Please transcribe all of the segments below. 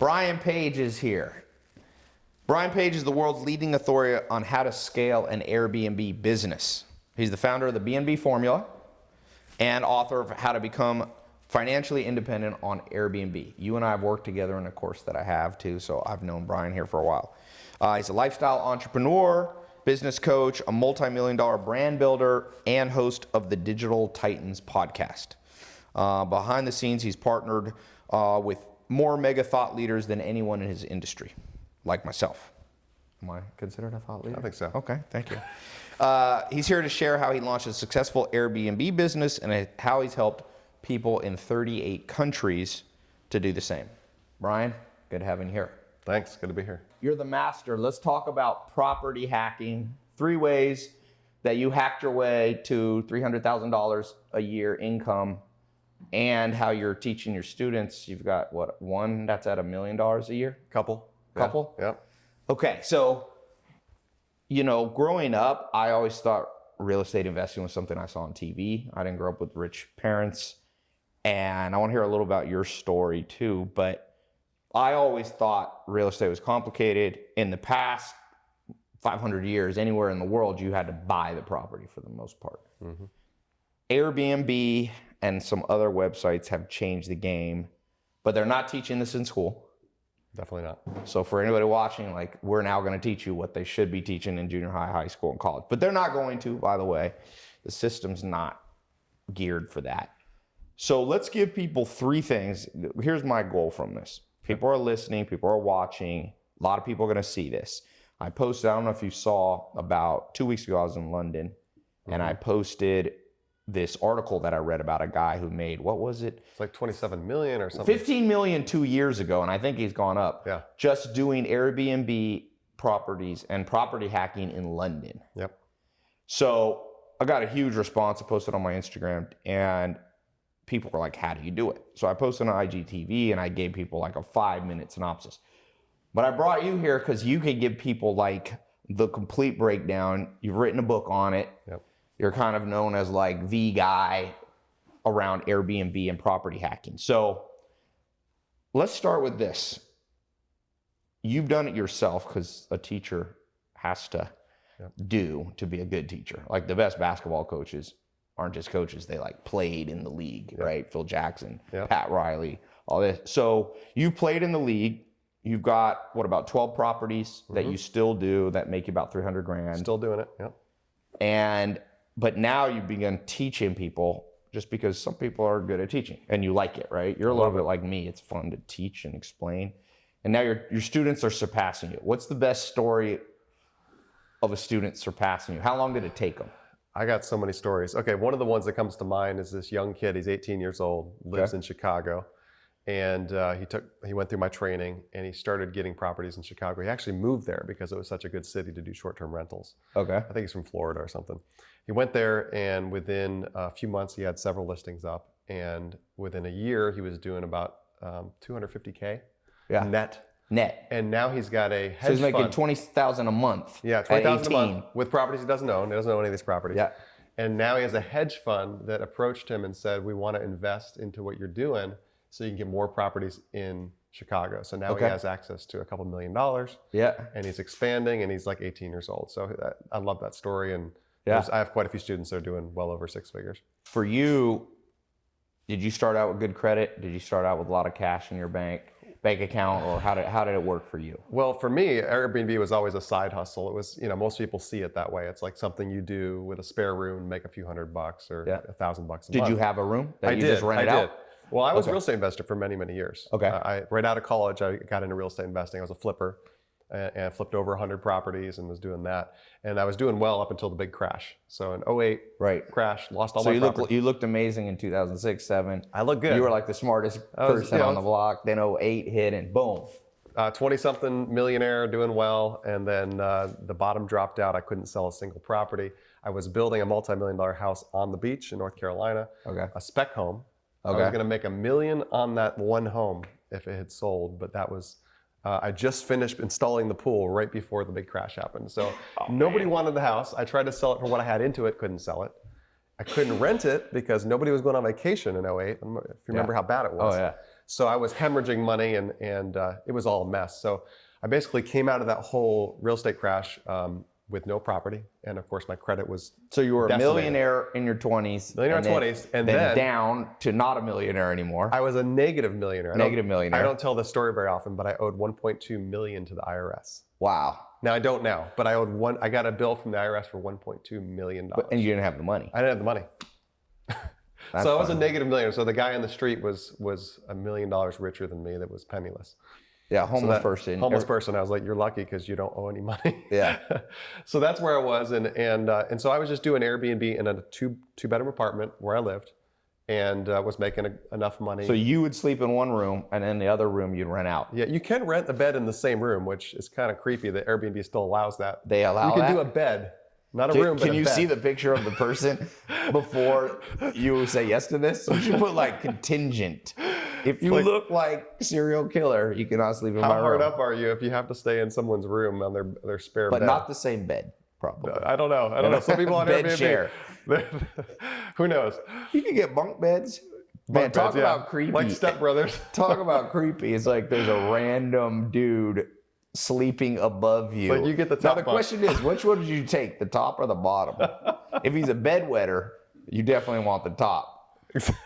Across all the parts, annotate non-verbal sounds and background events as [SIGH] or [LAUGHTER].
Brian Page is here. Brian Page is the world's leading authority on how to scale an Airbnb business. He's the founder of the BNB Formula and author of How to Become Financially Independent on Airbnb. You and I have worked together in a course that I have too, so I've known Brian here for a while. Uh, he's a lifestyle entrepreneur, business coach, a multi-million dollar brand builder, and host of the Digital Titans podcast. Uh, behind the scenes, he's partnered uh, with more mega thought leaders than anyone in his industry, like myself. Am I considered a thought leader? I think so. Okay, thank you. [LAUGHS] Uh, he's here to share how he launched a successful Airbnb business and how he's helped people in 38 countries to do the same. Brian, good having you here. Thanks, good to be here. You're the master. Let's talk about property hacking. Three ways that you hacked your way to $300,000 a year income and how you're teaching your students. You've got what, one that's at a million dollars a year? Couple. Couple? Yeah. Yep. Okay, so, you know, growing up, I always thought real estate investing was something I saw on TV. I didn't grow up with rich parents. And I want to hear a little about your story too. But I always thought real estate was complicated. In the past 500 years, anywhere in the world, you had to buy the property for the most part. Mm-hmm. Airbnb and some other websites have changed the game, but they're not teaching this in school. Definitely not. So for anybody watching, like we're now going to teach you what they should be teaching in junior high, high school, and college. But they're not going to, by the way. The system's not geared for that. So let's give people three things. Here's my goal from this. People are listening, people are watching. A lot of people are going to see this. I posted, I don't know if you saw, about two weeks ago, I was in London mm-hmm. and I posted this article that I read about a guy who made what was it? It's like 27 million or something. 15 million two years ago, and I think he's gone up. Yeah. Just doing Airbnb properties and property hacking in London. Yep. So I got a huge response. I posted on my Instagram, and people were like, "How do you do it?" So I posted on IGTV, and I gave people like a five minute synopsis. But I brought you here because you can give people like the complete breakdown. You've written a book on it. Yep you're kind of known as like the guy around Airbnb and property hacking. So let's start with this. You've done it yourself because a teacher has to yep. do to be a good teacher. Like the best basketball coaches aren't just coaches, they like played in the league, yep. right? Phil Jackson, yep. Pat Riley, all this. So you played in the league. You've got what about 12 properties mm-hmm. that you still do that make you about 300 grand. Still doing it. Yep. And but now you begin teaching people just because some people are good at teaching and you like it, right? You're a little bit like me. It's fun to teach and explain. And now your your students are surpassing you. What's the best story of a student surpassing you? How long did it take them? I got so many stories. Okay, one of the ones that comes to mind is this young kid. He's 18 years old, lives okay. in Chicago and uh, he took he went through my training and he started getting properties in Chicago. He actually moved there because it was such a good city to do short-term rentals. Okay. I think he's from Florida or something. He went there and within a few months he had several listings up and within a year he was doing about um, 250k yeah. net. Net. And now he's got a hedge So he's making fund. 20,000 a month. Yeah, 20,000 a month with properties he doesn't own. He doesn't own any of these properties. Yeah. And now he has a hedge fund that approached him and said, "We want to invest into what you're doing." So you can get more properties in Chicago. So now okay. he has access to a couple million dollars. Yeah. And he's expanding and he's like 18 years old. So that, I love that story. And yeah. I have quite a few students that are doing well over six figures. For you, did you start out with good credit? Did you start out with a lot of cash in your bank? bank account or how did, how did it work for you? Well, for me, Airbnb was always a side hustle. It was, you know, most people see it that way. It's like something you do with a spare room, make a few hundred bucks or yeah. a thousand bucks a did month. Did you have a room that I you did. just rented I out? Well, I was okay. a real estate investor for many, many years. Okay. I, right out of college, I got into real estate investing. I was a flipper and, and flipped over 100 properties and was doing that. And I was doing well up until the big crash. So in 08, right. crash, lost all so my you property. looked, you looked amazing in 2006, 7. I looked good. You were like the smartest was, person you know, on the block. Then 08 hit and boom. 20 uh, something millionaire doing well. And then uh, the bottom dropped out. I couldn't sell a single property. I was building a multi million dollar house on the beach in North Carolina, okay. a spec home Okay. I was going to make a million on that one home if it had sold, but that was uh, I just finished installing the pool right before the big crash happened. So oh, nobody man. wanted the house. I tried to sell it for what I had into it, couldn't sell it. I couldn't rent it because nobody was going on vacation in 08. If you remember yeah. how bad it was. Oh yeah. So I was hemorrhaging money and, and uh, it was all a mess. So I basically came out of that whole real estate crash um, with no property. And of course, my credit was So you were a millionaire in your 20s. Millionaire and in then- 20s, and then, then- down to not a millionaire anymore. I was a negative millionaire. I don't- Negative millionaire. I don't tell this story very often, but I owed 1.2 million to the IRS. wow. Now I don't now, but I owed one. I got a bill from the IRS for 1.2 million dollars. And you didn't have the money. I didn't have the money. [LAUGHS] So I was a negative millionaire. So the guy on the street was was a million dollars richer than me. That was penniless. Yeah, homeless that- person. Homeless person. I was like, you're lucky because you don't owe any [LAUGHS] money. Yeah. [LAUGHS] so that's where I was, and and uh, and so I was just doing Airbnb in a two two bedroom apartment where I lived, and uh, was making a, enough money. So you would sleep in one room, and then the other room you'd rent out. yeah, you can rent a bed in the same room, which is kind of creepy that Airbnb still allows that. They allow you can that. do a bed, not a Can, room, but can you bed. see the picture of the person [LAUGHS] before you say yes to this? You should put like contingent. If you Like- look like serial killer, you cannot sleep in my house. How hard up are you if you have to stay in someone's room on their their spare but bed? But not the same bed, probably. I don't know. I don't know. Some people on [LAUGHS] Bed Airbnb. share. [LAUGHS] Who knows? You can get bunk beds. Man, Bunk talk beds, yeah. about creepy. Like stepbrothers. [LAUGHS] talk about creepy. It's like there's a random dude sleeping above you. But you get the top. Now the bunk. question is, which one did you take, the top or the bottom? if he's a bedwetter, you definitely want the top.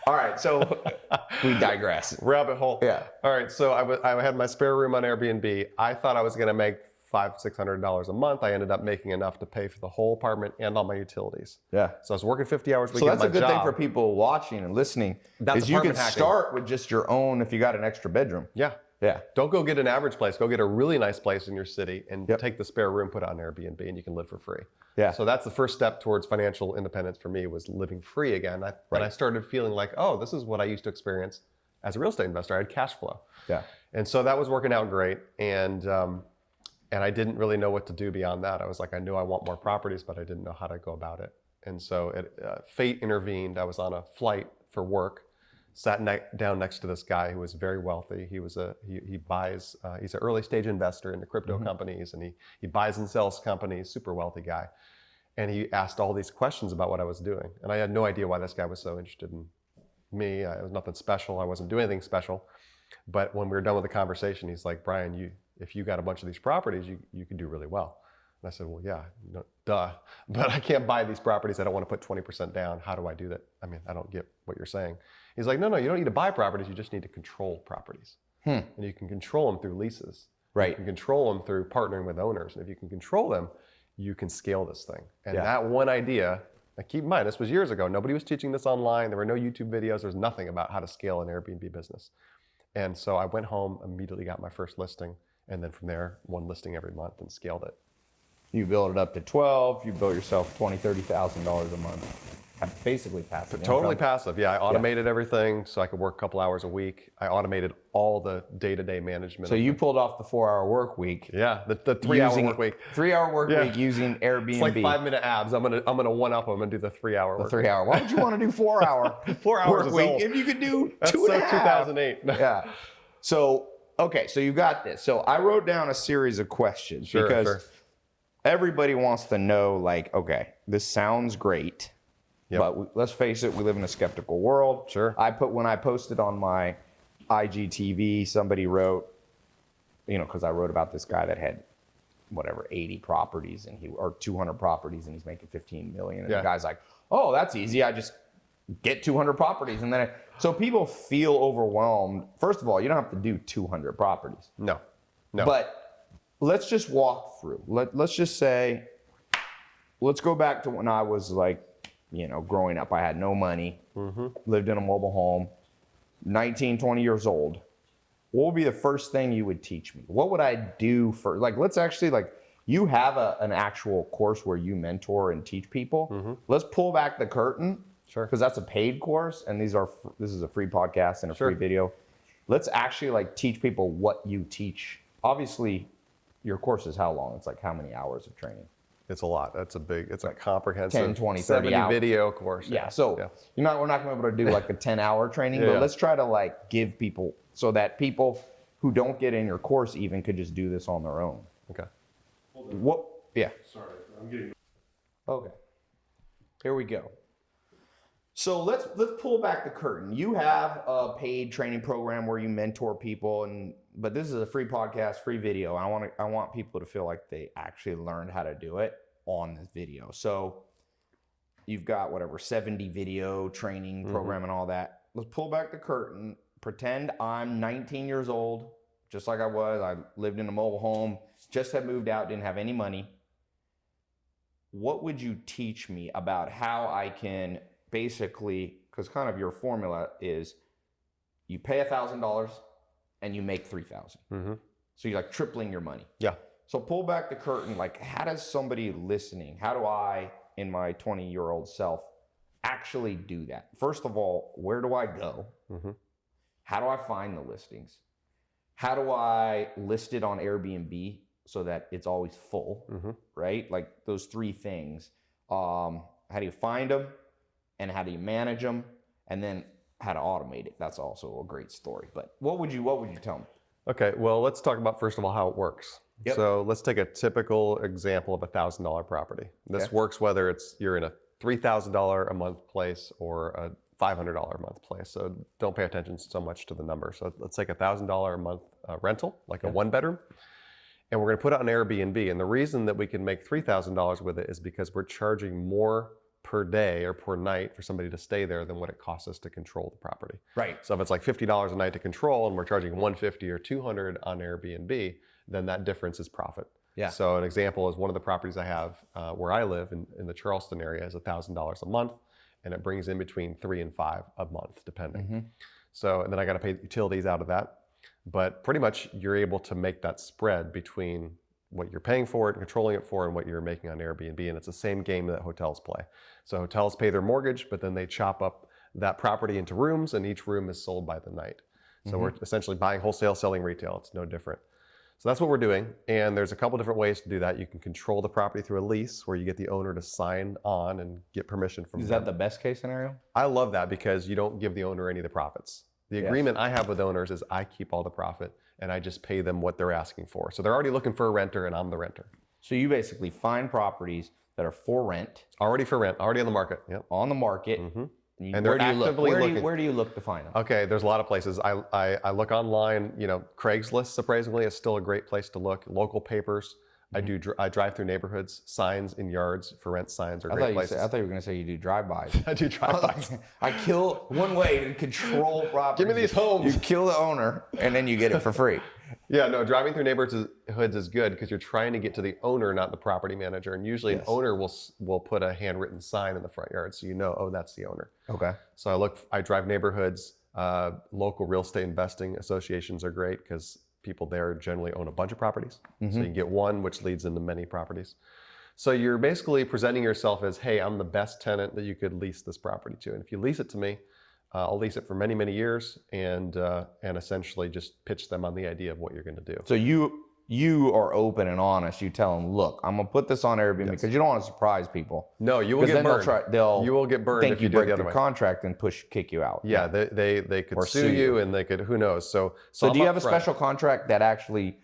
All right, so [LAUGHS] we digress. Rabbit hole. Yeah. All right. So I I had my spare room on Airbnb. I thought I was going to make five, six hundred dollars a month. I ended up making enough to pay for the whole apartment and all my utilities. Yeah. So I was working 50 hours a week. So at that's a good thing for people watching and listening. That's is you can hacking. start with just your own if you got an extra bedroom. Yeah. Yeah. Don't go get an average place. Go get a really nice place in your city and Yep. take the spare room, put it on Airbnb, and you can live for free. Yeah. So that's the first step towards financial independence for me was living free again. I, Right. And I started feeling like, oh, this is what I used to experience as a real estate investor. I had cash flow. Yeah. And so that was working out great. And um, and I didn't really know what to do beyond that. I was like, I knew I want more properties, but I didn't know how to go about it. And so it, uh, fate intervened. I was on a flight for work, sat ne- down next to this guy who was very wealthy. He was a he, he buys uh, he's an early stage investor into crypto companies, and he he buys and sells companies. Super wealthy guy. And he asked all these questions about what I was doing, and I had no idea why this guy was so interested in me. I, it was nothing special. I wasn't doing anything special. But when we were done with the conversation, he's like, Brian, you if you got a bunch of these properties, you you can do really well. And I said, well, yeah, no, duh. [LAUGHS] But I can't buy these properties. I don't want to put 20% down. How do I do that? I mean, I don't get what you're saying. He's like, no, no, you don't need to buy properties. You just need to control properties. Hmm. And you can control them through leases. You Right. can control them through partnering with owners. And if you can control them, you can scale this thing. And Yeah. that one idea, now keep in mind, this was years ago. Nobody was teaching this online. There were no YouTube videos. There was nothing about how to scale an Airbnb business. And so I went home, immediately got my first listing, and then from there, one listing every month and scaled it. You build it up to 12, you build yourself 20, 30,000 dollars a month. Basically passive Totally passive. Yeah, I automated everything so I could work a couple hours a week. I automated all the day-to-day management. So you the- pulled off the 4-hour work week. yeah, the, the three-hour work week. 3-hour work Yeah. week using Airbnb. It's like five-minute abs. I'm gonna I'm gonna one up. I'm gonna do the three-hour the 3 hour. Why would you want to do 4 hour [LAUGHS] Four hours work week old. if you could do [LAUGHS] That's two so and a half? 2008. [LAUGHS] yeah. So, okay, so you got this. So I wrote down a series of questions Sure, because sure. everybody wants to know like, okay, this sounds great. Yep. But we, let's face it, we live in a skeptical world. Sure. I put when I posted on my IGTV, somebody wrote, you know, because I wrote about this guy that had whatever 80 properties and he or 200 properties and he's making 15 million. And Yeah. the guy's like, oh, that's easy. I just get 200 properties and then I, so people feel overwhelmed. First of all, you don't have to do 200 properties. No, no. But let's just walk through. Let, let's just say, let's go back to when I was like, you know, growing up. I had no money, mm-hmm. lived in a mobile home, 19, 20 years old. What would be the first thing you would teach me? What would I do for, like, let's actually, like, you have a, an actual course where you mentor and teach people. Mm-hmm. Let's pull back the curtain. Sure. Because that's a paid course, and these are this is a free podcast and a Sure. free video. Let's actually like teach people what you teach. Obviously, your course is how long? It's like how many hours of training? It's a lot. That's a big. It's a comprehensive 10, 20, 30 70 hours. video course. Yeah. So yeah. you're not we're not going to be able to do like a 10 hour training, Yeah, but let's try to like give people so that people who don't get in your course even could just do this on their own. Okay. What? Yeah. Sorry, I'm getting. Okay. Here we go. So let's let's pull back the curtain. You have a paid training program where you mentor people, and but this is a free podcast, free video. I want to I want people to feel like they actually learned how to do it on this video. So you've got whatever 70 video training Mhm. program and all that. Let's pull back the curtain. Pretend I'm 19 years old, just like I was. I lived in a mobile home, just had moved out, didn't have any money. What would you teach me about how I can basically, because kind of your formula is you pay a thousand dollars and you make three thousand. hmm So you're like tripling your money. Yeah. So pull back the curtain. Like, how does somebody listening, how do I, in my 20 year old self, actually do that? First of all, where do I go? hmm How do I find the listings? How do I list it on Airbnb so that it's always full? hmm Right? Like those three things. Um, how do you find them? And how do you manage them? And then how to automate it. That's also a great story. But what would you what would you tell me? Okay, well, let's talk about first of all how it works. Yep. So let's take a typical example of a thousand dollar property. This Okay. works whether it's you're in a three thousand dollar a month place or a five hundred dollar a month place. So don't pay attention so much to the number. So let's take a thousand dollar a month uh, rental, like a one bedroom, and we're going to put it on Airbnb. And the reason that we can make three thousand dollars with it is because we're charging more per day or per night for somebody to stay there than what it costs us to control the property. Right. So if it's like fifty dollars a night to control, and we're charging one fifty or two hundred on Airbnb, then that difference is profit. Yeah. So an example is one of the properties I have uh, where I live in, in the Charleston area is thousand dollars a month, and it brings in between three and five a month, depending. Mhm. So and then I got to pay utilities out of that, but pretty much you're able to make that spread between what you're paying for it and controlling it for and what you're making on Airbnb, and it's the same game that hotels play. So hotels pay their mortgage, but then they chop up that property into rooms, and each room is sold by the night. So we're mm-hmm. essentially buying wholesale, selling retail. It's no different. So that's what we're doing. And there's a couple different ways to do that. You can control the property through a lease where you get the owner to sign on and get permission from Is them. that the best case scenario? I love that because you don't give the owner any of the profits. The Yes. agreement I have with owners is I keep all the profit and I just pay them what they're asking for. So they're already looking for a renter and I'm the renter. So you basically find properties that are for rent Already for rent, already on the market. Yep. on the market. hmm You- And they're where do you look? Where do you, where do you look to find them? Okay, there's a lot of places. I, I, I look online, you know, Craigslist surprisingly is still a great place to look. Local papers. I Mm-hmm. do dr- I drive through neighborhoods, signs in yards for rent signs are I great places. said, I thought you were going to say you do drive-bys. [LAUGHS] I do drive-bys. [LAUGHS] I kill one way to control property. Give me these homes. You kill the owner, and then you get it for free. [LAUGHS] Yeah, no, driving through neighborhoods is good because you're trying to get to the owner, not the property manager. And usually Yes. an owner will will put a handwritten sign in the front yard, so you know, oh, that's the owner. Okay. So I look, I drive neighborhoods. Uh, local real estate investing associations are great because people there generally own a bunch of properties. So Mm-hmm. you get one, which leads into many properties. So you're basically presenting yourself as, hey, I'm the best tenant that you could lease this property to. And if you lease it to me, uh, I'll lease it for many, many years and uh, and essentially just pitch them on the idea of what you're going to do. So you you are open and honest. You tell them, look, I'm gonna put this on Airbnb because you don't want to surprise people. No, you will get then they'll burned. try. They'll you will get burned think if you you break the other the way. contract and push kick you out. Yeah, they, they, they could sue, sue you, and they could, who knows? So, So I'm do you have a special contract that actually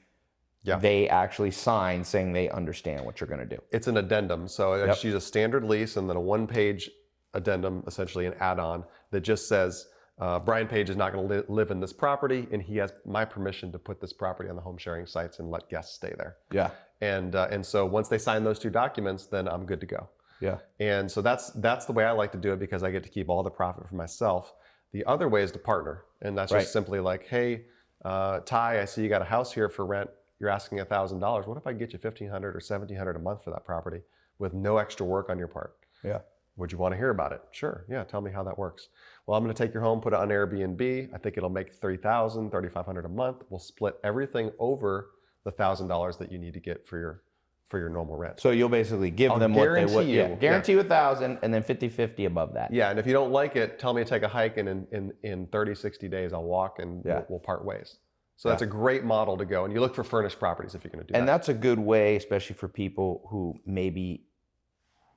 Yeah. they actually sign saying they understand what you're gonna do? It's an addendum. So I Yep. just use a standard lease and then a one page addendum, essentially an add on that just says, uh, Brian Page is not going to li- live in this property and he has my permission to put this property on the home sharing sites and let guests stay there. Yeah. And, uh, and so once they sign those two documents, then I'm good to go. Yeah. And so that's that's the way I like to do it because I get to keep all the profit for myself. The other way is to partner, and that's Right. just simply like, hey, uh, Tai, I see you got a house here for rent. You're asking a thousand dollars. What if I get you fifteen hundred or seventeen hundred a month for that property with no extra work on your part? Yeah. Would you want to hear about it? Sure. Yeah. Tell me how that works. Well, I'm going to take your home, put it on Airbnb. I think it'll make 3000 3500 a month. We'll split everything over the thousand dollars that you need to get for your for your normal rent. So you'll basically give I'll them what they would. you, Yeah. yeah. Guarantee you a thousand and then 50 50 above that. Yeah, and if you don't like it, tell me to take a hike, and in, in, in 30, 60 days, I'll walk and Yeah. we'll, we'll part ways. So that's a great model to go. And you look for furnished properties if you're going to do And that. And that's a good way, especially for people who maybe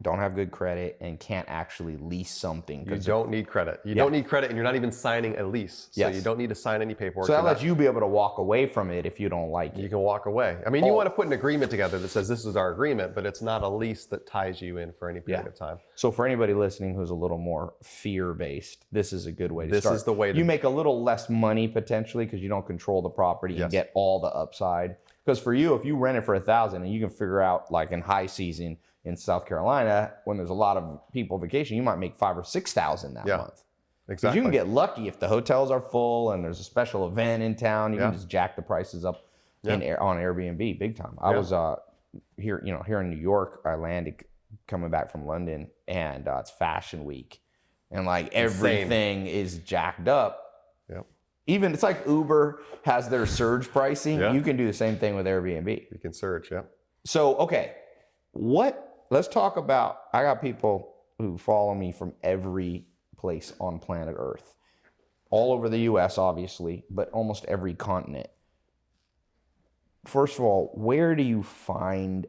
don't have good credit, and can't actually lease something. You don't need credit. You don't need credit, and you're not even signing a lease. So Yes. you don't need to sign any paperwork. so that lets not- you be able to walk away from it if you don't like it. you can walk away. I mean, you Oh. want to put an agreement together that says this is our agreement, but it's not a lease that ties you in for any period Yeah. of time. So for anybody listening who's a little more fear-based, this is a good way to This start. is the way to- You make a little less money potentially because you don't control the property and get all the upside. Because for you, if you rent it for a thousand and you can figure out like in high season in South Carolina when there's a lot of people vacation, you might make five or six thousand that Yeah. month. Exactly. you can get lucky if the hotels are full and there's a special event in town. You Yeah. can just jack the prices up in on Airbnb big time. I Yeah. was uh, here, you know, here in New York. I landed coming back from London, and uh, it's Fashion Week, and like everything is jacked up. Yep. Even it's like Uber has their surge pricing. Yeah. You can do the same thing with Airbnb. you can surge, Yeah. So, okay, what? Let's talk about. I got people who follow me from every place on planet Earth, all over the U.S., obviously, but almost every continent. First of all, where do you find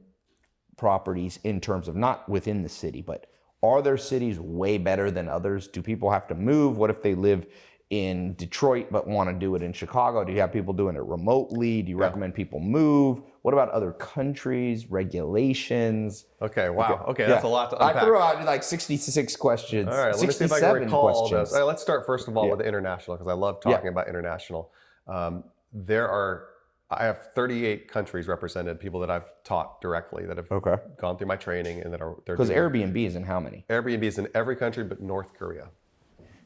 properties in terms of not within the city, but are there cities way better than others? Do people have to move? What if they live in Detroit but want to do it in Chicago? Do you have people doing it remotely? Do you recommend people move? What about other countries, regulations? Okay. Wow. Okay. That's Yeah. a lot to unpack. I threw out like 66 questions. All right, let me see if I can recall all questions. those. All right, let's start first of all Yeah. with international because I love Yeah. talking about international. Um, there are, I have 38 countries represented, people that I've taught directly that have Okay. gone through my training and that are Because Airbnb is in how many? Airbnbs in every country but North Korea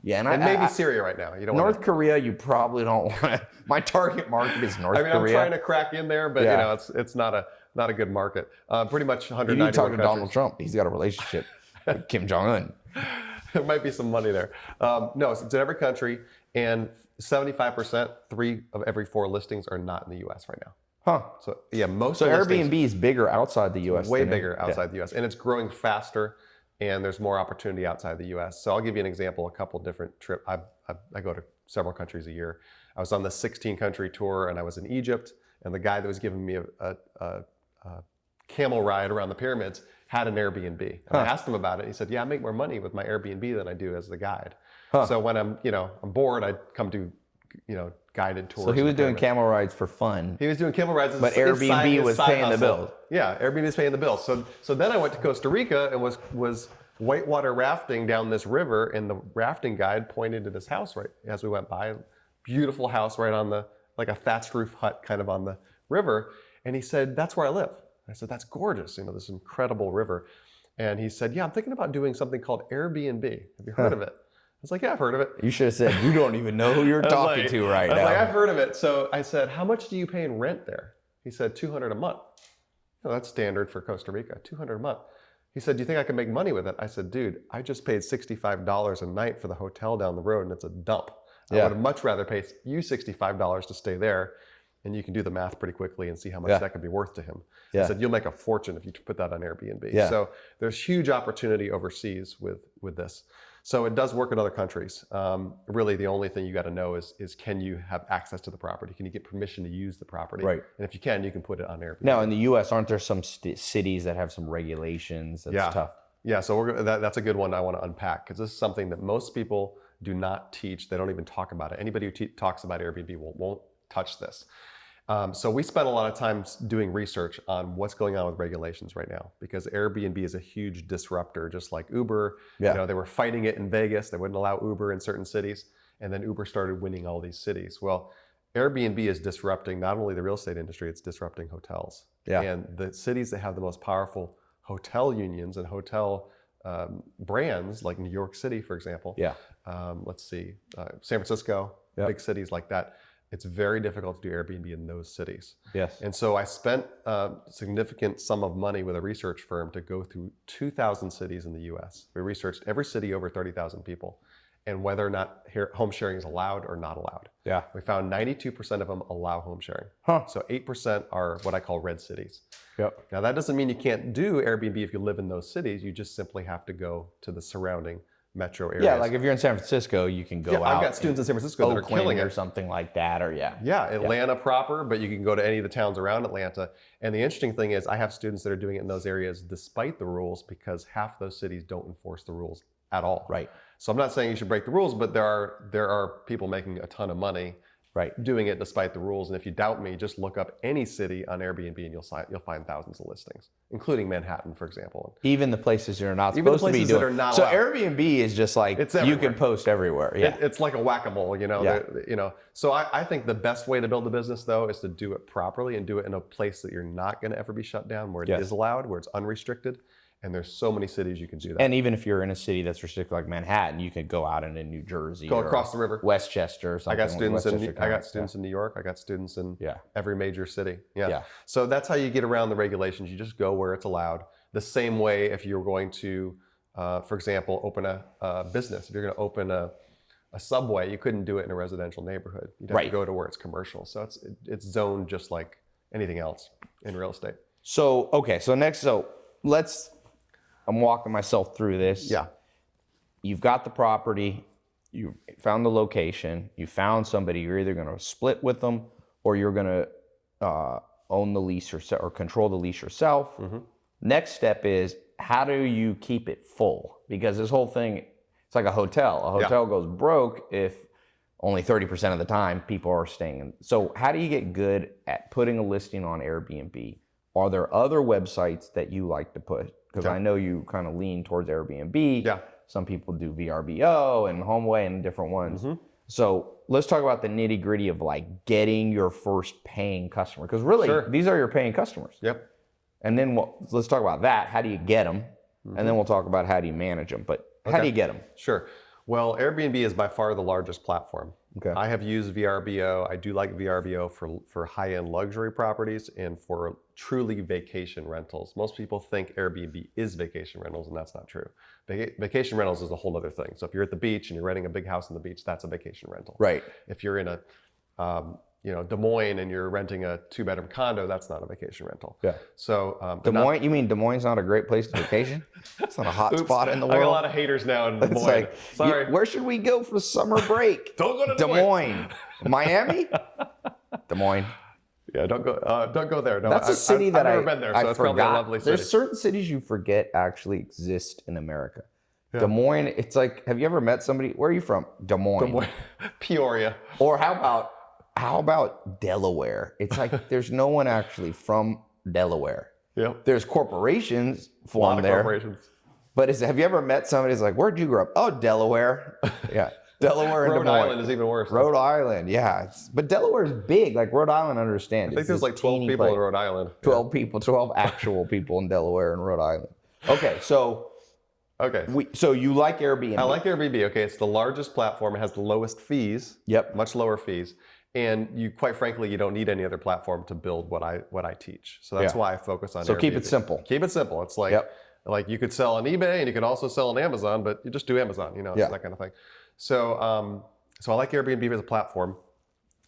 Yeah, and, and I, maybe I- Syria right now. You don't North want. Korea, you probably don't [LAUGHS] want to. My target market is North Korea. I mean, Korea. I'm trying to crack in there, but Yeah. you know, it's it's not a not a good market. Uh, pretty much you 191 need to talk to. Donald Trump. He's got a relationship with Kim Jong Un. [LAUGHS] there might be some money there. Um, no, it's, it's in every country, and 75%, three of every four listings are not in the U.S. right now. Huh. So yeah, most So of the Airbnb is bigger outside the U.S. way bigger Yeah. outside the U.S. and it's growing faster, and there's more opportunity outside the U.S. So I'll give you an example. A couple different trip. I, I, I go to several countries a year. I was on the 16 country tour, and I was in Egypt, and the guy that was giving me a, a, a, a camel ride around the pyramids had an Airbnb. And I asked him about it. He said, "Yeah, I make more money with my Airbnb than I do as the guide. Huh. So when I'm, you know, I'm bored, I come do, you know, guided tours. So he was doing camel rides for fun. He was doing camel rides, But his Airbnb side- was paying the hustle. bills. Yeah, Airbnb was paying the bills. So, so then I went to Costa Rica and was was whitewater rafting down this river, and the rafting guide pointed to this house right as we went by. Beautiful house right on the like a thatched roof hut, kind of on the river, and he said, "That's where I live." I said, "That's gorgeous, you know, this incredible river." And he said, "Yeah, I'm thinking about doing something called Airbnb. Have you heard of it?" I was like, "Yeah, I've heard of it." You should have said you don't even know who you're [LAUGHS] talking like- to right I was now. like, I've heard of it. So I said, how much do you pay in rent there? He said, 200 a month. "Oh, that's standard for Costa Rica, 200 a month. He said, do you think I can make money with it? I said, dude, I just paid $65 a night for the hotel down the road and it's a dump. I Yeah. would much rather pay you $65 to stay there. And you can do the math pretty quickly and see how much Yeah. that could be worth to him. Yeah. I said, you'll make a fortune if you put that on Airbnb. Yeah. So there's huge opportunity overseas with, with this. So it does work in other countries. Um, really, the only thing you got to know is, is can you have access to the property? Can you get permission to use the property? Right. And if you can, you can put it on Airbnb. now in the U.S., aren't there some st- cities that have some regulations? That's Yeah. tough. Yeah, so we're, that, that's a good one I want to unpack because this is something that most people do not teach. They don't even talk about it. Anybody who te- talks about Airbnb will, won't touch this. Um, so we spent a lot of time doing research on what's going on with regulations right now because Airbnb is a huge disruptor, just like Uber. Yeah. You know, they were fighting it in Vegas. They wouldn't allow Uber in certain cities, and then Uber started winning all these cities. Well, Airbnb is disrupting not only the real estate industry; it's disrupting hotels. Yeah. And the cities that have the most powerful hotel unions and hotel um, brands, like New York City, for example. Yeah. Um, let's see, uh, San Francisco, Yep. big cities like that. It's very difficult to do Airbnb in those cities. Yes. And so I spent a significant sum of money with a research firm to go through 2,000 cities in the US. We researched every city over 30,000 people and whether or not home sharing is allowed or not allowed. Yeah. We found 92% of them allow home sharing. Huh. So 8% are what I call red cities. Yep. Now, that doesn't mean you can't do Airbnb if you live in those cities. You just simply have to go to the surrounding metro areas. Yeah, like if you're in San Francisco, you can go Yeah, out. I've got students in San Francisco that are Oakland killing or something like that, or yeah. Yeah, Atlanta proper, but you can go to any of the towns around Atlanta. And the interesting thing is, I have students that are doing it in those areas despite the rules because half those cities don't enforce the rules at all. Right, So I'm not saying you should break the rules, but there are there are people making a ton of money right. doing it despite the rules. And if you doubt me, just look up any city on Airbnb and you'll you'll find thousands of listings, including Manhattan, for example. Even the places you're not Even supposed to be places that doing. are not so allowed. Airbnb is just like It's you can post everywhere. Yeah. It, it's like a whack-a-mole, you know. Yeah. you know. So I, I think the best way to build a business though is to do it properly and do it in a place that you're not going to ever be shut down, where it is Yes. allowed, where it's unrestricted. And there's so many cities you can do that. and even if you're in a city that's restricted like Manhattan, you could go out into New Jersey Go or across the river. Westchester or I something. got students in Westchester I got students in New York. I got students in Yeah. every major city. Yeah. Yeah. So that's how you get around the regulations. You just go where it's allowed. The same way if you're going to, uh, for example, open a, a business. If you're going to open a, a subway, you couldn't do it in a residential neighborhood. You'd have Right. to go to where it's commercial. So it's it's zoned just like anything else in real estate. So okay, so next, so let's. I'm walking myself through this. Yeah. You've got the property, you found the location, you found somebody. You're either going to split with them or you're going to uh, own the lease yourself or control the lease yourself. Mhm. Next step is how do you keep it full? Because this whole thing, it's like a hotel. A Yeah. hotel goes broke if only 30% of the time people are staying. So how do you get good at putting a listing on Airbnb? Are there other websites that you like to put? Because Yeah. I know you kind of lean towards Airbnb. Yeah. Some people do VRBO and HomeAway and different ones. Mhm. So let's talk about the nitty gritty of like getting your first paying customer. Because really, Sure. these are your paying customers. Yep. And then we'll, let's talk about that. How do you get them? And then we'll talk about how do you manage them. But how Mm-hmm. Okay. do you get them? Sure. Well, Airbnb is by far the largest platform. Okay. I have used VRBO. I do like VRBO for, for high end luxury properties and for truly vacation rentals. Most people think Airbnb is vacation rentals, and that's not true. Vaca- vacation rentals is a whole other thing. So if you're at the beach and you're renting a big house on the beach, that's a vacation rental. Right. If you're in a um, you know Des Moines and you're renting a two bedroom condo, that's not a vacation rental. Yeah. So um, Des but not- Moines, you mean Des Moines is not a great place to vacation? [LAUGHS] it's not a hot Oops, spot in the world. I got a lot of haters now in [LAUGHS] Des it's Moines. like, Sorry. you- where should we go for summer break? [LAUGHS] Don't go to Des Moines. Miami? Des Moines. Yeah, don't go. Uh, don't go there. No, That's a a city that I've never I, been there, I so it's forgot. probably a lovely city. There's certain cities you forget actually exist in America. Yeah. Des Moines, it's like, have you ever met somebody? Where are you from? Des Moines. Des Moines, Peoria. Or how about how about Delaware? It's like [LAUGHS] there's no one actually from Delaware. Yep. There's corporations A lot formed of there, corporations. but is, have you ever met somebody who's like, "Where'd you grow up?" Oh, Delaware. [LAUGHS] Yeah, Delaware and Rhode. Island is even worse. Rhode Island, yeah. It's, but Delaware is big. Like Rhode Island, I understand. I think there's like 12 people in Rhode Island. [LAUGHS] 12 people, 12 actual people in Delaware and Rhode Island. Okay, so Okay. we so you like Airbnb? I like Airbnb. Okay, it's the largest platform. It has the lowest fees. Yep. Much lower fees. And you, quite frankly, you don't need any other platform to build what I what I teach. So that's Yeah. why I focus on. So keep it simple. Keep it simple. It's like Yep. like you could sell on eBay and you could also sell on Amazon, but you just do Amazon. You know, Yeah. that kind of thing. So um, so I like Airbnb as a platform.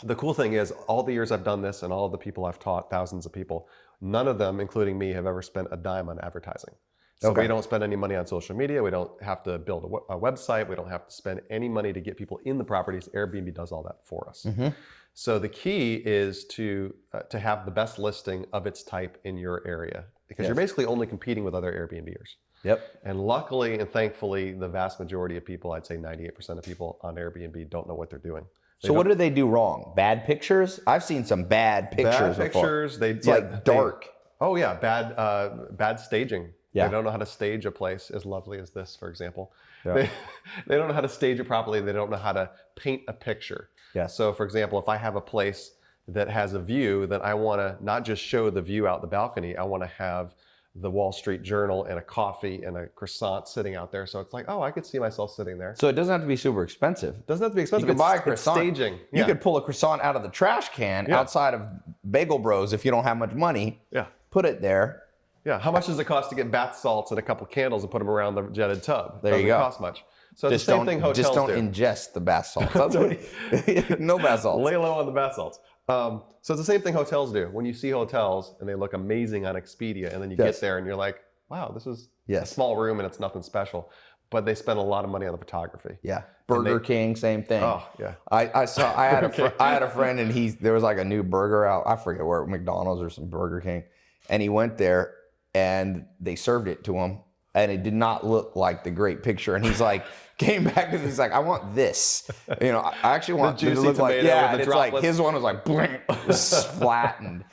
The cool thing is, all the years I've done this and all the people I've taught, thousands of people, none of them, including me, have ever spent a dime on advertising. So Okay. we don't spend any money on social media. We don't have to build a, a website. We don't have to spend any money to get people in the properties. Airbnb does all that for us. Mhm. So the key is to uh, to have the best listing of its type in your area because you're basically only competing with other Airbnbers. Yep. And luckily and thankfully, the vast majority of people, I'd say 98% of people on Airbnb don't know what they're doing. They So what do they do wrong? Bad pictures? I've seen some bad pictures bad before. pictures. They It's yeah, like they- dark. oh yeah, bad uh, bad staging. Yeah. They don't know how to stage a place as lovely as this, for example. Yeah. They, [LAUGHS] they don't know how to stage it properly. They don't know how to paint a picture. Yes. So, for example, if I have a place that has a view, then I want to not just show the view out the balcony. I want to have the Wall Street Journal and a coffee and a croissant sitting out there. So it's like, oh, I could see myself sitting there. So it doesn't have to be super expensive. It Doesn't have to be expensive. You can buy a croissant. staging. You could pull a croissant out of the trash can Yeah. outside of Bagel Bros if you don't have much money. yeah. Put it there. Yeah. How much does it cost to get bath salts and a couple candles and put them around the jetted tub? There you Doesn't go. cost much. So it's Just the same thing hotels just don't do. ingest the bath salts. [LAUGHS] [LAUGHS] No bath salts. Lay low on the bath salts. Um, so it's the same thing hotels do. When you see hotels and they look amazing on Expedia, and then you Yes. get there and you're like, wow, this is a small room and it's nothing special. but they spend a lot of money on the photography. Yeah. Burger King, same thing. Oh yeah, I, I saw I had a [LAUGHS] fr- I had a friend and he there was like a new burger out I forget where McDonald's or some Burger King and he went there and they served it to him and it did not look like the great picture and he's [LAUGHS] like came back and he's like I want this you know I actually want The it to juicy look like yeah and the it's like his one was like blink, [LAUGHS] flattened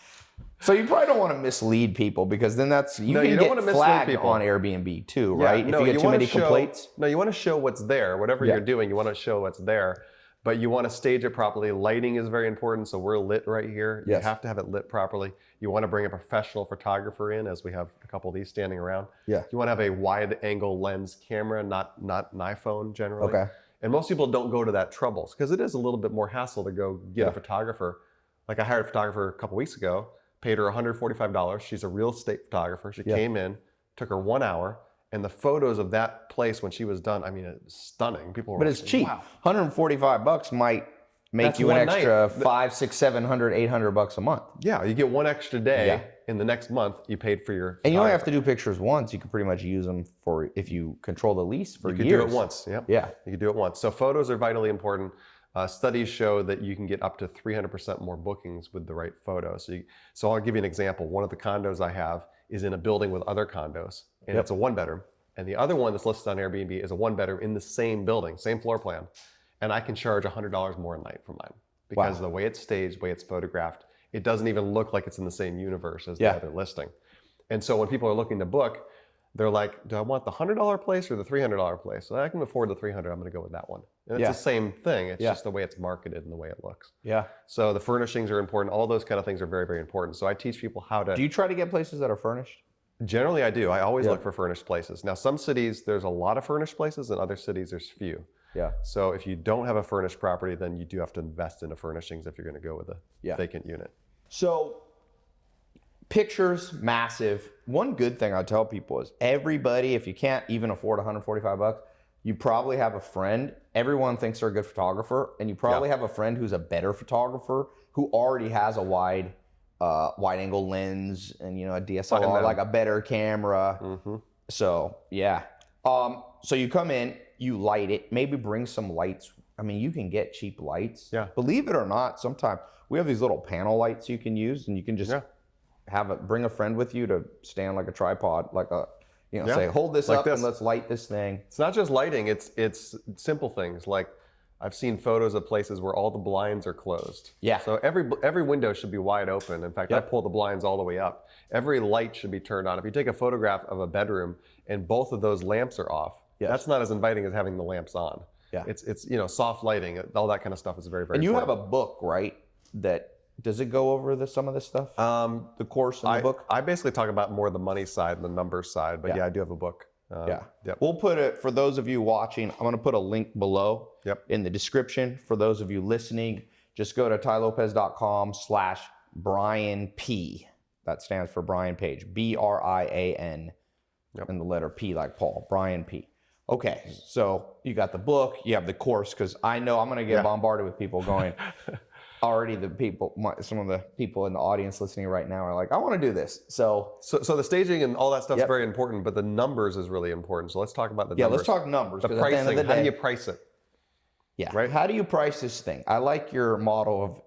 so you probably don't want to mislead people because then that's you No, can you don't get flagged people. on Airbnb too Yeah, right no, if you get too wanna many show, complaints No, you want to show what's there. Whatever Yeah. you're doing, you want to show what's there. But you want to stage it properly. Lighting is very important. So we're lit right here. Yes. You have to have it lit properly. You want to bring a professional photographer in, as we have a couple of these standing around. Yeah. You want to have a wide angle lens camera, not not an iPhone generally. okay And most people don't go to that trouble because it is a little bit more hassle to go get Yeah. a photographer. Like I hired a photographer a couple weeks ago, paid her $145. She's a real estate photographer. She Yeah. came in, took her one hour, and the photos of that place when she was done, I mean, it's stunning. People were But like, it's cheap. Wow. 145 bucks might make That's you an one night. extra Th- five, six, seven hundred, eight hundred bucks a month. Yeah, you get one extra day Yeah. in the next month you paid for your And you only have to do pictures once. You can pretty much use them for if you control the lease for You could years. do it once. Yep. Yeah. You can do it once. So photos are vitally important. Uh, studies show that you can get up to 300% more bookings with the right photo. So, you, so I'll give you an example. One of the condos I have is in a building with other condos, and Yep. it's a one bedroom. And the other one that's listed on Airbnb is a one bedroom in the same building, same floor plan. And I can charge $100 more a night for mine because Wow. the way it's staged, the way it's photographed, it doesn't even look like it's in the same universe as Yeah. the other listing. And so when people are looking to book, they're like, do I want the $100 place or the $300 place? Well, I can afford the 300 I'm going to go with that one. And it's Yeah. the same thing. It's Yeah. just the way it's marketed and the way it looks. Yeah. So the furnishings are important. All those kind of things are very, very important. So I teach people how to. Do you try to get places that are furnished? Generally, I do. I always Yeah. look for furnished places. Now, some cities, there's a lot of furnished places, and other cities, there's few. Yeah. So if you don't have a furnished property, then you do have to invest in the furnishings if you're going to go with a Yeah. vacant unit. So pictures, massive. One good thing I tell people is everybody, if you can't even afford 145 bucks, you probably have a friend. Everyone thinks they're a good photographer, and you probably have a friend who's a better photographer who already has a wide, uh, wide angle lens and you know a DSLR, like a better camera. hmm So yeah. Um, so you come in, you light it, maybe bring some lights. I mean, you can get cheap lights. Yeah. Believe it or not, sometimes we have these little panel lights you can use, and you can just Yeah. have a bring a friend with you to stand like a tripod, like a you know, Yeah, say hold this like up this. and let's light this thing. It's not just lighting, it's it's simple things like I've seen photos of places where all the blinds are closed. Yeah. So every every window should be wide open. In fact, I pull the blinds all the way up. Every light should be turned on. If you take a photograph of a bedroom and both of those lamps are off, Yes. that's not as inviting as having the lamps on. Yeah. It's it's you know soft lighting, all that kind of stuff is very very. And you have a book, right? That does it go over the some of this stuff? um, the course in the I, book. I basically talk about more the money side and the numbers side, but Yeah. yeah, I do have a book. Um, Yeah. Yep. We'll put it for those of you watching. I'm going to put a link below Yep. in the description. For those of you listening, just go to tailopez.com slash Brian P. That stands for Brian Page. B R I A N. Yep. And the letter P like Paul. Brian P. Okay, so you got the book, you have the course, because I know I'm going to get Yeah. bombarded with people going. [LAUGHS] already, the people, some of the people in the audience listening right now are like, I want to do this. So So, so the staging and all that stuff's Yep. very important, but the numbers is really important. So let's talk about the yeah, numbers. let's talk numbers. the at the of pricing. How do you price it? Yeah. Right? How do you price this thing? I like your model of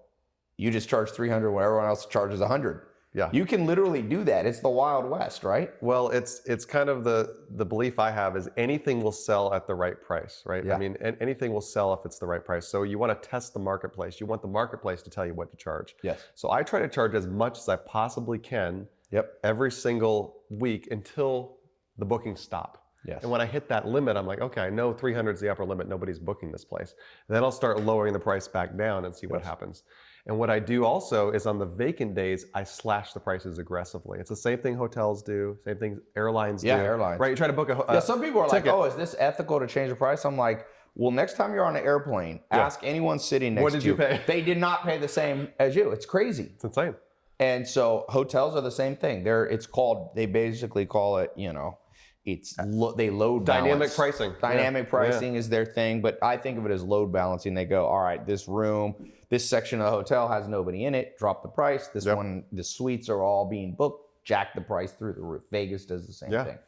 you just charge 300 when everyone else charges 100. Yeah. You can literally do that. It's the Wild West, right? Well, it's it's kind of the the belief I have is anything will sell at the right price, right? Yeah. I mean, an- anything will sell if it's the right price. So you want to test the marketplace. You want the marketplace to tell you what to charge. Yes. So I try to charge as much as I possibly can Yep. every single week until the bookings stop. Yes. And when I hit that limit, I'm like, okay, I know 300 is the upper limit. Nobody's booking this place. then I'll start lowering the price back down and see what happens. And what I do also is on the vacant days, I slash the prices aggressively. It's the same thing hotels do, same thing airlines Yeah, do. airlines. Right? You try to book a. ho- yeah, uh, some people are like, oh, is this ethical to change the price? I'm like, well, next time you're on an airplane, Yeah. ask anyone sitting next to you. What did to you pay? They did not pay the same as you. It's crazy. It's insane. And so hotels are the same thing. They're it's called they basically call it, you know, it's lo- they load Dynamic balance. pricing. Dynamic Yeah. pricing is their thing, but I think of it as load balancing. They go, all right, this room, this section of the hotel has nobody in it, drop the price. This Yep. one, the suites are all being booked, jack the price through the roof. Vegas does the same Yeah. thing.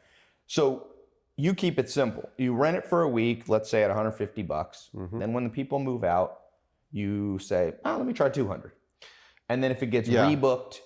So you keep it simple. You rent it for a week, let's say at 150 bucks. Mhm. Then when the people move out, you say, oh, let me try 200. And then if it gets Yeah. rebooked,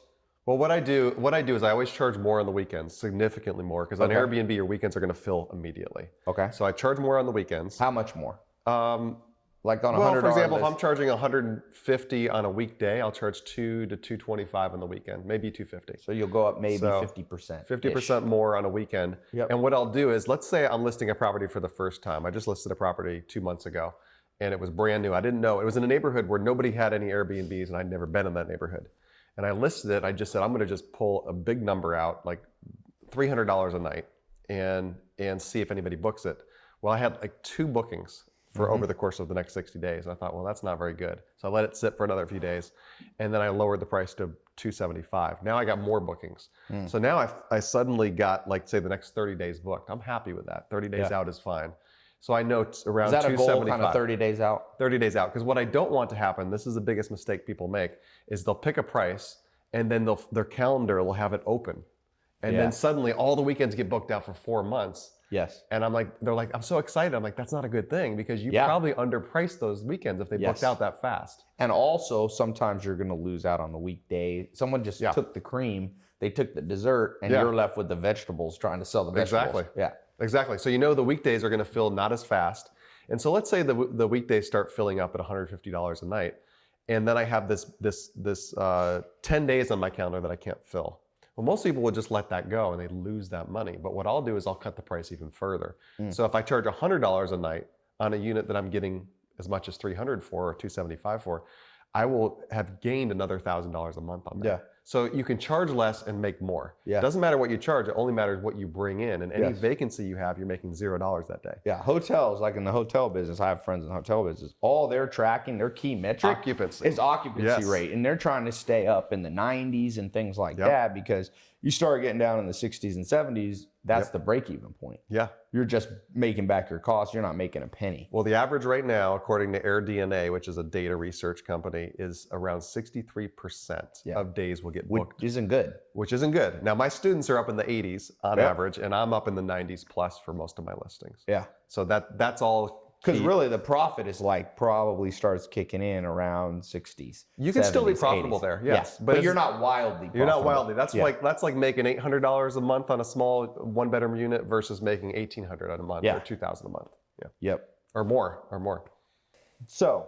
Well, what I do, what I do is I always charge more on the weekends, significantly more, because on Airbnb your weekends are going to fill immediately. okay. So I charge more on the weekends. How much more? Um, Like on a well, for example, if. I'm charging 150 on a weekday, I'll charge two to 225 on the weekend, maybe 250. so you'll go up maybe 50%. 50% more on a weekend. Yep. And what I'll do is, let's say I'm listing a property for the first time. I just listed a property two months ago and it was brand new. I didn't know. It was in a neighborhood where nobody had any Airbnbs and I'd never been in that neighborhood. And I listed it. I just said, I'm going to just pull a big number out, like $300 a night and, and see if anybody books it. Well, I had like two bookings for mm-hmm. over the course of the next 60 days. And I thought, well, that's not very good. So I let it sit for another few days. And then I lowered the price to 275. Now I got more bookings. Hmm. So now I, I suddenly got like say the next 30 days booked. I'm happy with that. 30 days Yeah. out is fine. So I know it's around Is that a goal 275. kind of 30 days out? 30 days out. Because what I don't want to happen, this is the biggest mistake people make, is they'll pick a price and then they'll, their calendar will have it open. And Yeah. then suddenly all the weekends get booked out for four months. Yes. And I'm like, they're like, I'm so excited. I'm like, that's not a good thing because you Yeah. probably underpriced those weekends if they Yes. booked out that fast. And also, sometimes you're going to lose out on the weekday. Someone just Yeah. took the cream, they took the dessert, and Yeah. you're left with the vegetables trying to sell the vegetables. Exactly. Yeah. Exactly. So you know the weekdays are going to fill not as fast. And so let's say the, the weekdays start filling up at $150 a night. And then I have this, this, this uh, 10 days on my calendar that I can't fill. Well, most people would just let that go and they lose that money. But what I'll do is I'll cut the price even further. Mm. So if I charge $100 a night on a unit that I'm getting as much as 300 for or 275 for, I will have gained another $1,000 a month on that. Yeah. So you can charge less and make more. Yeah. It doesn't matter what you charge, it only matters what you bring in. And any Yes. vacancy you have, you're making zero dollars that day. Yeah. Hotels, like in the hotel business, I have friends in the hotel business. All they're tracking, their key metric Occupancy. is occupancy Yes. rate. And they're trying to stay up in the 90s and things like Yep. that because you start getting down in the 60s and 70s, that's Yep. the break even point. Yeah. You're just making back your costs. You're not making a penny. Well, the average right now, according to AirDNA, which is a data research company, is around 63% Yeah. of days will get booked. Which isn't good. which isn't good. Now, my students are up in the 80s on Yep. average, and I'm up in the 90s plus for most of my listings. Yeah. So that that's all. Because really, the profit is like probably starts kicking in around 60s. You can still be profitable 80s. there, Yeah, yes, but, but you're not wildly. You're not wildly. That's Yeah. like that's like making eight hundred dollars a month on a small one bedroom unit versus making eighteen hundred a month Yeah. or two thousand a month. Yeah, Yep. or more, or more. So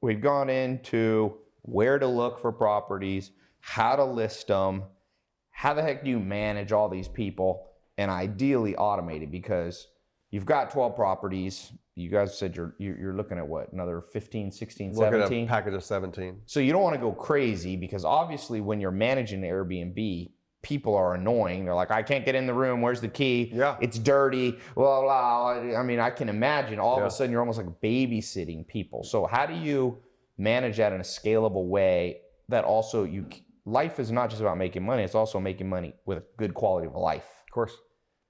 we've gone into where to look for properties, how to list them, how the heck do you manage all these people, and ideally automate it because you've got 12 properties. You guys said you're you're looking at what another 15, 16, Look 17. package of seventeen. So you don't want to go crazy because obviously when you're managing the Airbnb, people are annoying. They're like, I can't get in the room. Where's the key? Yeah. It's dirty. Blah, blah, blah. I mean, I can imagine all of a sudden you're almost like babysitting people. So how do you manage that in a scalable way that also you life is not just about making money, it's also making money with a good quality of life. Of course.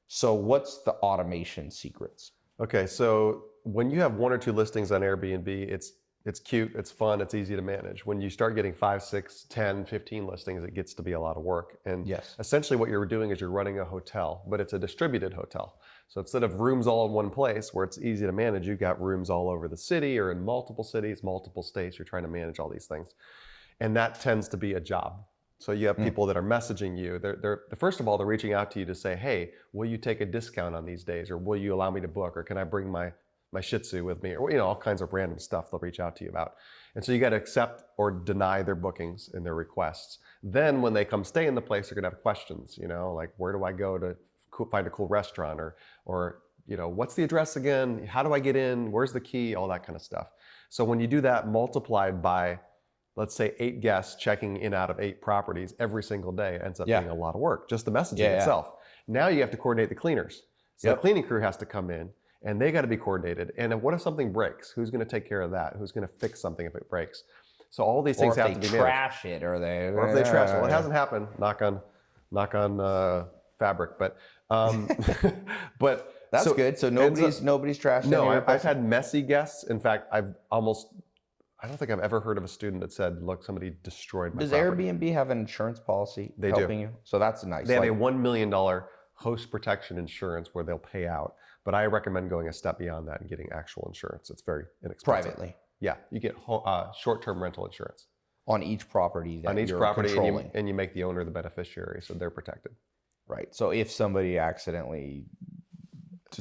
So what's the automation secrets? Okay, so when you have one or two listings on Airbnb, it's it's cute, it's fun, it's easy to manage. When you start getting five, six, 10, 15 listings, it gets to be a lot of work. And Yes. essentially what you're doing is you're running a hotel, but it's a distributed hotel. So instead of rooms all in one place where it's easy to manage, you've got rooms all over the city or in multiple cities, multiple states. You're trying to manage all these things. And that tends to be a job. So you have Mm. people that are messaging you. They're, they're, first of all, they're reaching out to you to say, hey, will you take a discount on these days? Or will you allow me to book? Or can I bring my, my Shih Tzu with me? Or, you know, all kinds of random stuff they'll reach out to you about. And so you got to accept or deny their bookings and their requests. Then when they come stay in the place, they're going to have questions, you know, like where do I go to find a cool restaurant? Or, or, you know, what's the address again? How do I get in? Where's the key? All that kind of stuff. So when you do that multiplied by let's say eight guests checking in out of eight properties every single day ends up Yeah. being a lot of work, just the messaging Yeah, yeah. itself. Now you have to coordinate the cleaners. So Yep. the cleaning crew has to come in and they got to be coordinated. And what if something breaks? Who's going to take care of that? Who's going to fix something if it breaks? So all these things have to be managed. trash it or they Or if they trash it. Well, it hasn't happened. Knock on, knock on uh, fabric. But, um, [LAUGHS] but That's so- good. So nobody's nobody's trashing no, I've, I've had messy guests. In fact, I've almost, I don't think I've ever heard of a student that said, look, somebody destroyed my Does property. Airbnb have an insurance policy They do. you? So that's nice. They have a $1 million host protection insurance where they'll pay out. But I recommend going a step beyond that and getting actual insurance. It's very inexpensive. Privately Yeah, you get uh, short-term rental insurance on each property that on each property, and you, and you make the owner the beneficiary, so they're protected. Right. So if somebody accidentally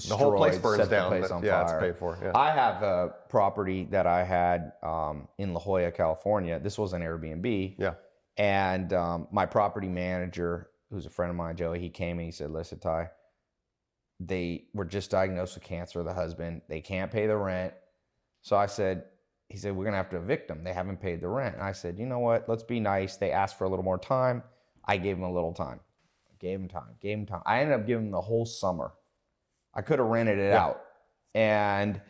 The whole place burns down. place but on yeah, fire. it's paid for. Yeah. I have a property that I had um, in La Jolla, California. This was an Airbnb. Yeah. And um, my property manager, who's a friend of mine, Joey, he came and he said, "Listen, Tai, they were just diagnosed with cancer. The husband, they can't pay the rent." So I said, "He said we're gonna have to evict them. They haven't paid the rent." And I said, "You know what? Let's be nice. They asked for a little more time. I gave them a little time. Gave them time. Gave them time. I ended up giving them the whole summer. I could have rented it Yeah. out. And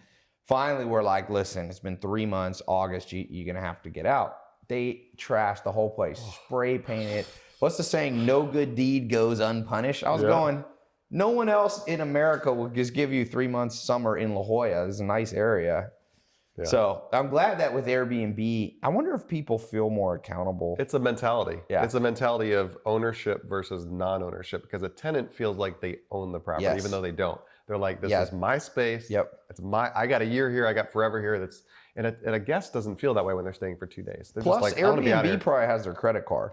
finally, we're like, listen, it's been three months. August, you, you're going to have to get out. They trashed the whole place, spray painted. What's the saying? No good deed goes unpunished. I was Yeah. going, no one else in America will just give you three months summer in La Jolla. It's a nice area. Yeah. So I'm glad that with Airbnb, I wonder if people feel more accountable. It's a mentality. Yeah. It's a mentality of ownership versus non-ownership because a tenant feels like they own the property Yes. even though they don't. They're like, this Yes. is my space. Yep. It's my. I got a year here. I got forever here. That's and a, and a guest doesn't feel that way when they're staying for two days. They're Plus, just like, I be out Airbnb probably has their credit card.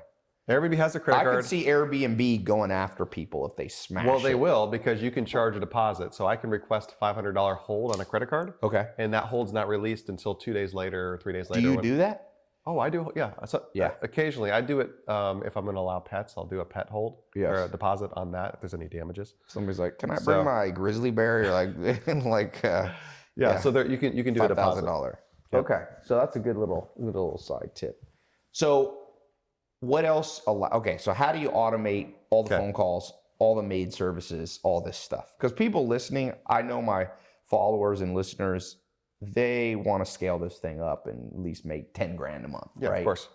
Airbnb has a credit I card. I could see Airbnb going after people if they smash well, they it. will because you can charge a deposit. So I can request a $500 hold on a credit card, Okay. and that hold's not released until two days later or three days later. Do you when- do that? Oh, I do. Yeah. So, Yeah. Occasionally, I do it um, if I'm going to allow pets. I'll do a pet hold or a deposit on that if there's any damages. Somebody's like, "Can I bring So- my grizzly bear?" You're like, [LAUGHS] like uh, Yeah. Yeah. So there, you can you can do a five thousand deposit. dollar. Yep. Okay, so that's a good little good little side tip. So, what else? Allow- okay, so how do you automate all the Okay. phone calls, all the maid services, all this stuff? Because people listening, I know my followers and listeners, they want to scale this thing up and at least make ten grand a month, Yeah, right? of course.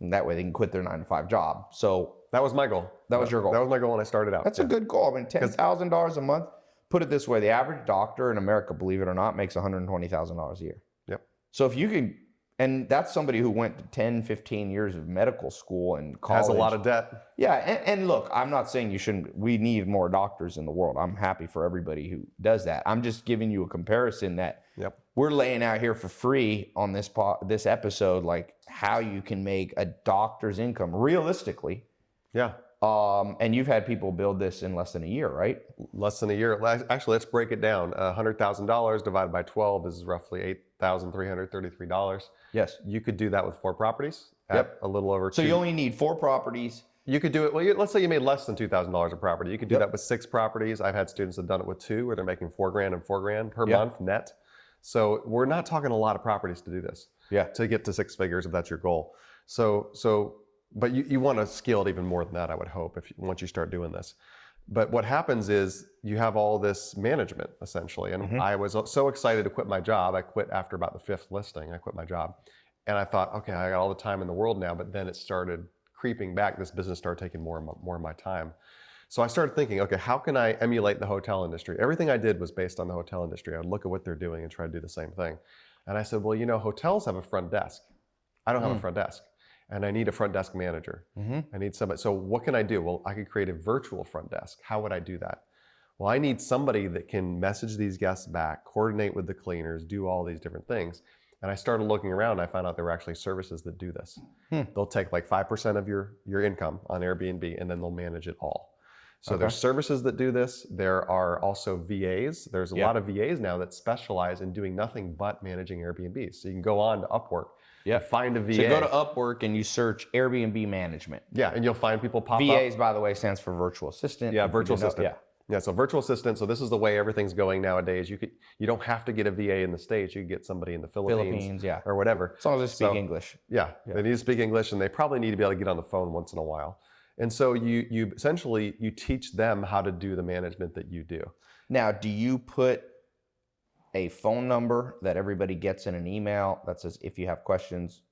And that way they can quit their nine to five job. So That was my goal. That was your goal. That was my goal when I started out. That's yeah. a good goal. I mean, ten thousand dollars a month. Put it this way: the average doctor in America, believe it or not, makes one hundred twenty thousand dollars a year. Yep. So if you can, and that's somebody who went to 10, 15 years of medical school and college. Has a lot of debt. yeah. And, and look, I'm not saying you shouldn't. We need more doctors in the world. I'm happy for everybody who does that. I'm just giving you a comparison that Yep. we're laying out here for free on this po- this episode, like how you can make a doctor's income realistically. Yeah. Um, and you've had people build this in less than a year, right? Less than a year. Actually, let's break it down. Uh, $100,000 divided by 12 is roughly $8,333. Yes. You could do that with four properties at Yep. a little over So two. you only need four properties. You could do it. Well, you, let's say you made less than two thousand dollars a property. You could do Yep. that with six properties. I've had students that have done it with two, where they're making four grand and four grand per Yep. month net. So we're not talking a lot of properties to do this. Yeah. To get to six figures, if that's your goal. So so, but you, you want to scale it even more than that. I would hope if once you start doing this. But what happens is you have all this management essentially, and Mhm. I was so excited to quit my job. I quit after about the fifth listing. I quit my job, and I thought, okay, I got all the time in the world now. But then it started creeping back. This business started taking more and more of my time. So I started thinking, okay, how can I emulate the hotel industry? Everything I did was based on the hotel industry. I would look at what they're doing and try to do the same thing. And I said, well, you know, hotels have a front desk. I don't have Hmm. a front desk, and I need a front desk manager. Mm-hmm. I need somebody. So what can I do? Well, I could create a virtual front desk. How would I do that? Well, I need somebody that can message these guests back, coordinate with the cleaners, do all these different things. And I started looking around. And I found out there were actually services that do this. Hmm. They'll take like five percent of your your income on Airbnb, and then they'll manage it all. So Okay. there's services that do this. There are also VAs. There's a Yeah. lot of VAs now that specialize in doing nothing but managing Airbnbs. So you can go on to Upwork, Yeah. find a VA. So go to Upwork and you search Airbnb management. yeah, and you'll find people pop up. VAs, by the way, stands for virtual assistant. Yeah, virtual didn't know- assistant. Yeah, so virtual assistant. So this is the way everything's going nowadays. You could you don't have to get a VA in the states. You get somebody in the Philippines, Philippines, yeah. or whatever. As long as they speak So- English. Yeah, Yeah. they need to speak English, and they probably need to be able to get on the phone once in a while. And so you you essentially you teach them how to do the management that you do. Now, do you put a phone number that everybody gets in an email that says if you have questions,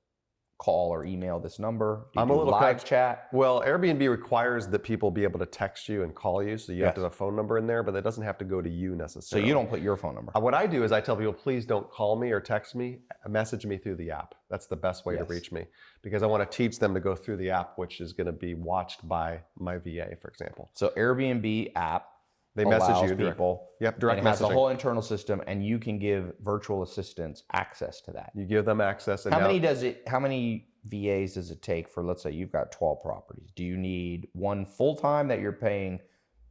call or email this number? I'm a little live kind- chat. Well, Airbnb requires that people be able to text you and call you, so you have to have a phone number in there, but that doesn't have to go to you necessarily. So you don't put your phone number. Uh, What I do is I tell people, please don't call me or text me. Message me through the app. That's the best way Yes. to reach me because I want to teach them to go through the app, which is going to be watched by my VA, for example. So Airbnb app They message you. people. Yep, direct and it has a whole internal system, and you can give virtual assistants access to that. you give them access. And How now, many does it? How many VAs does it take for? Let's say you've got twelve properties. Do you need one full time that you're paying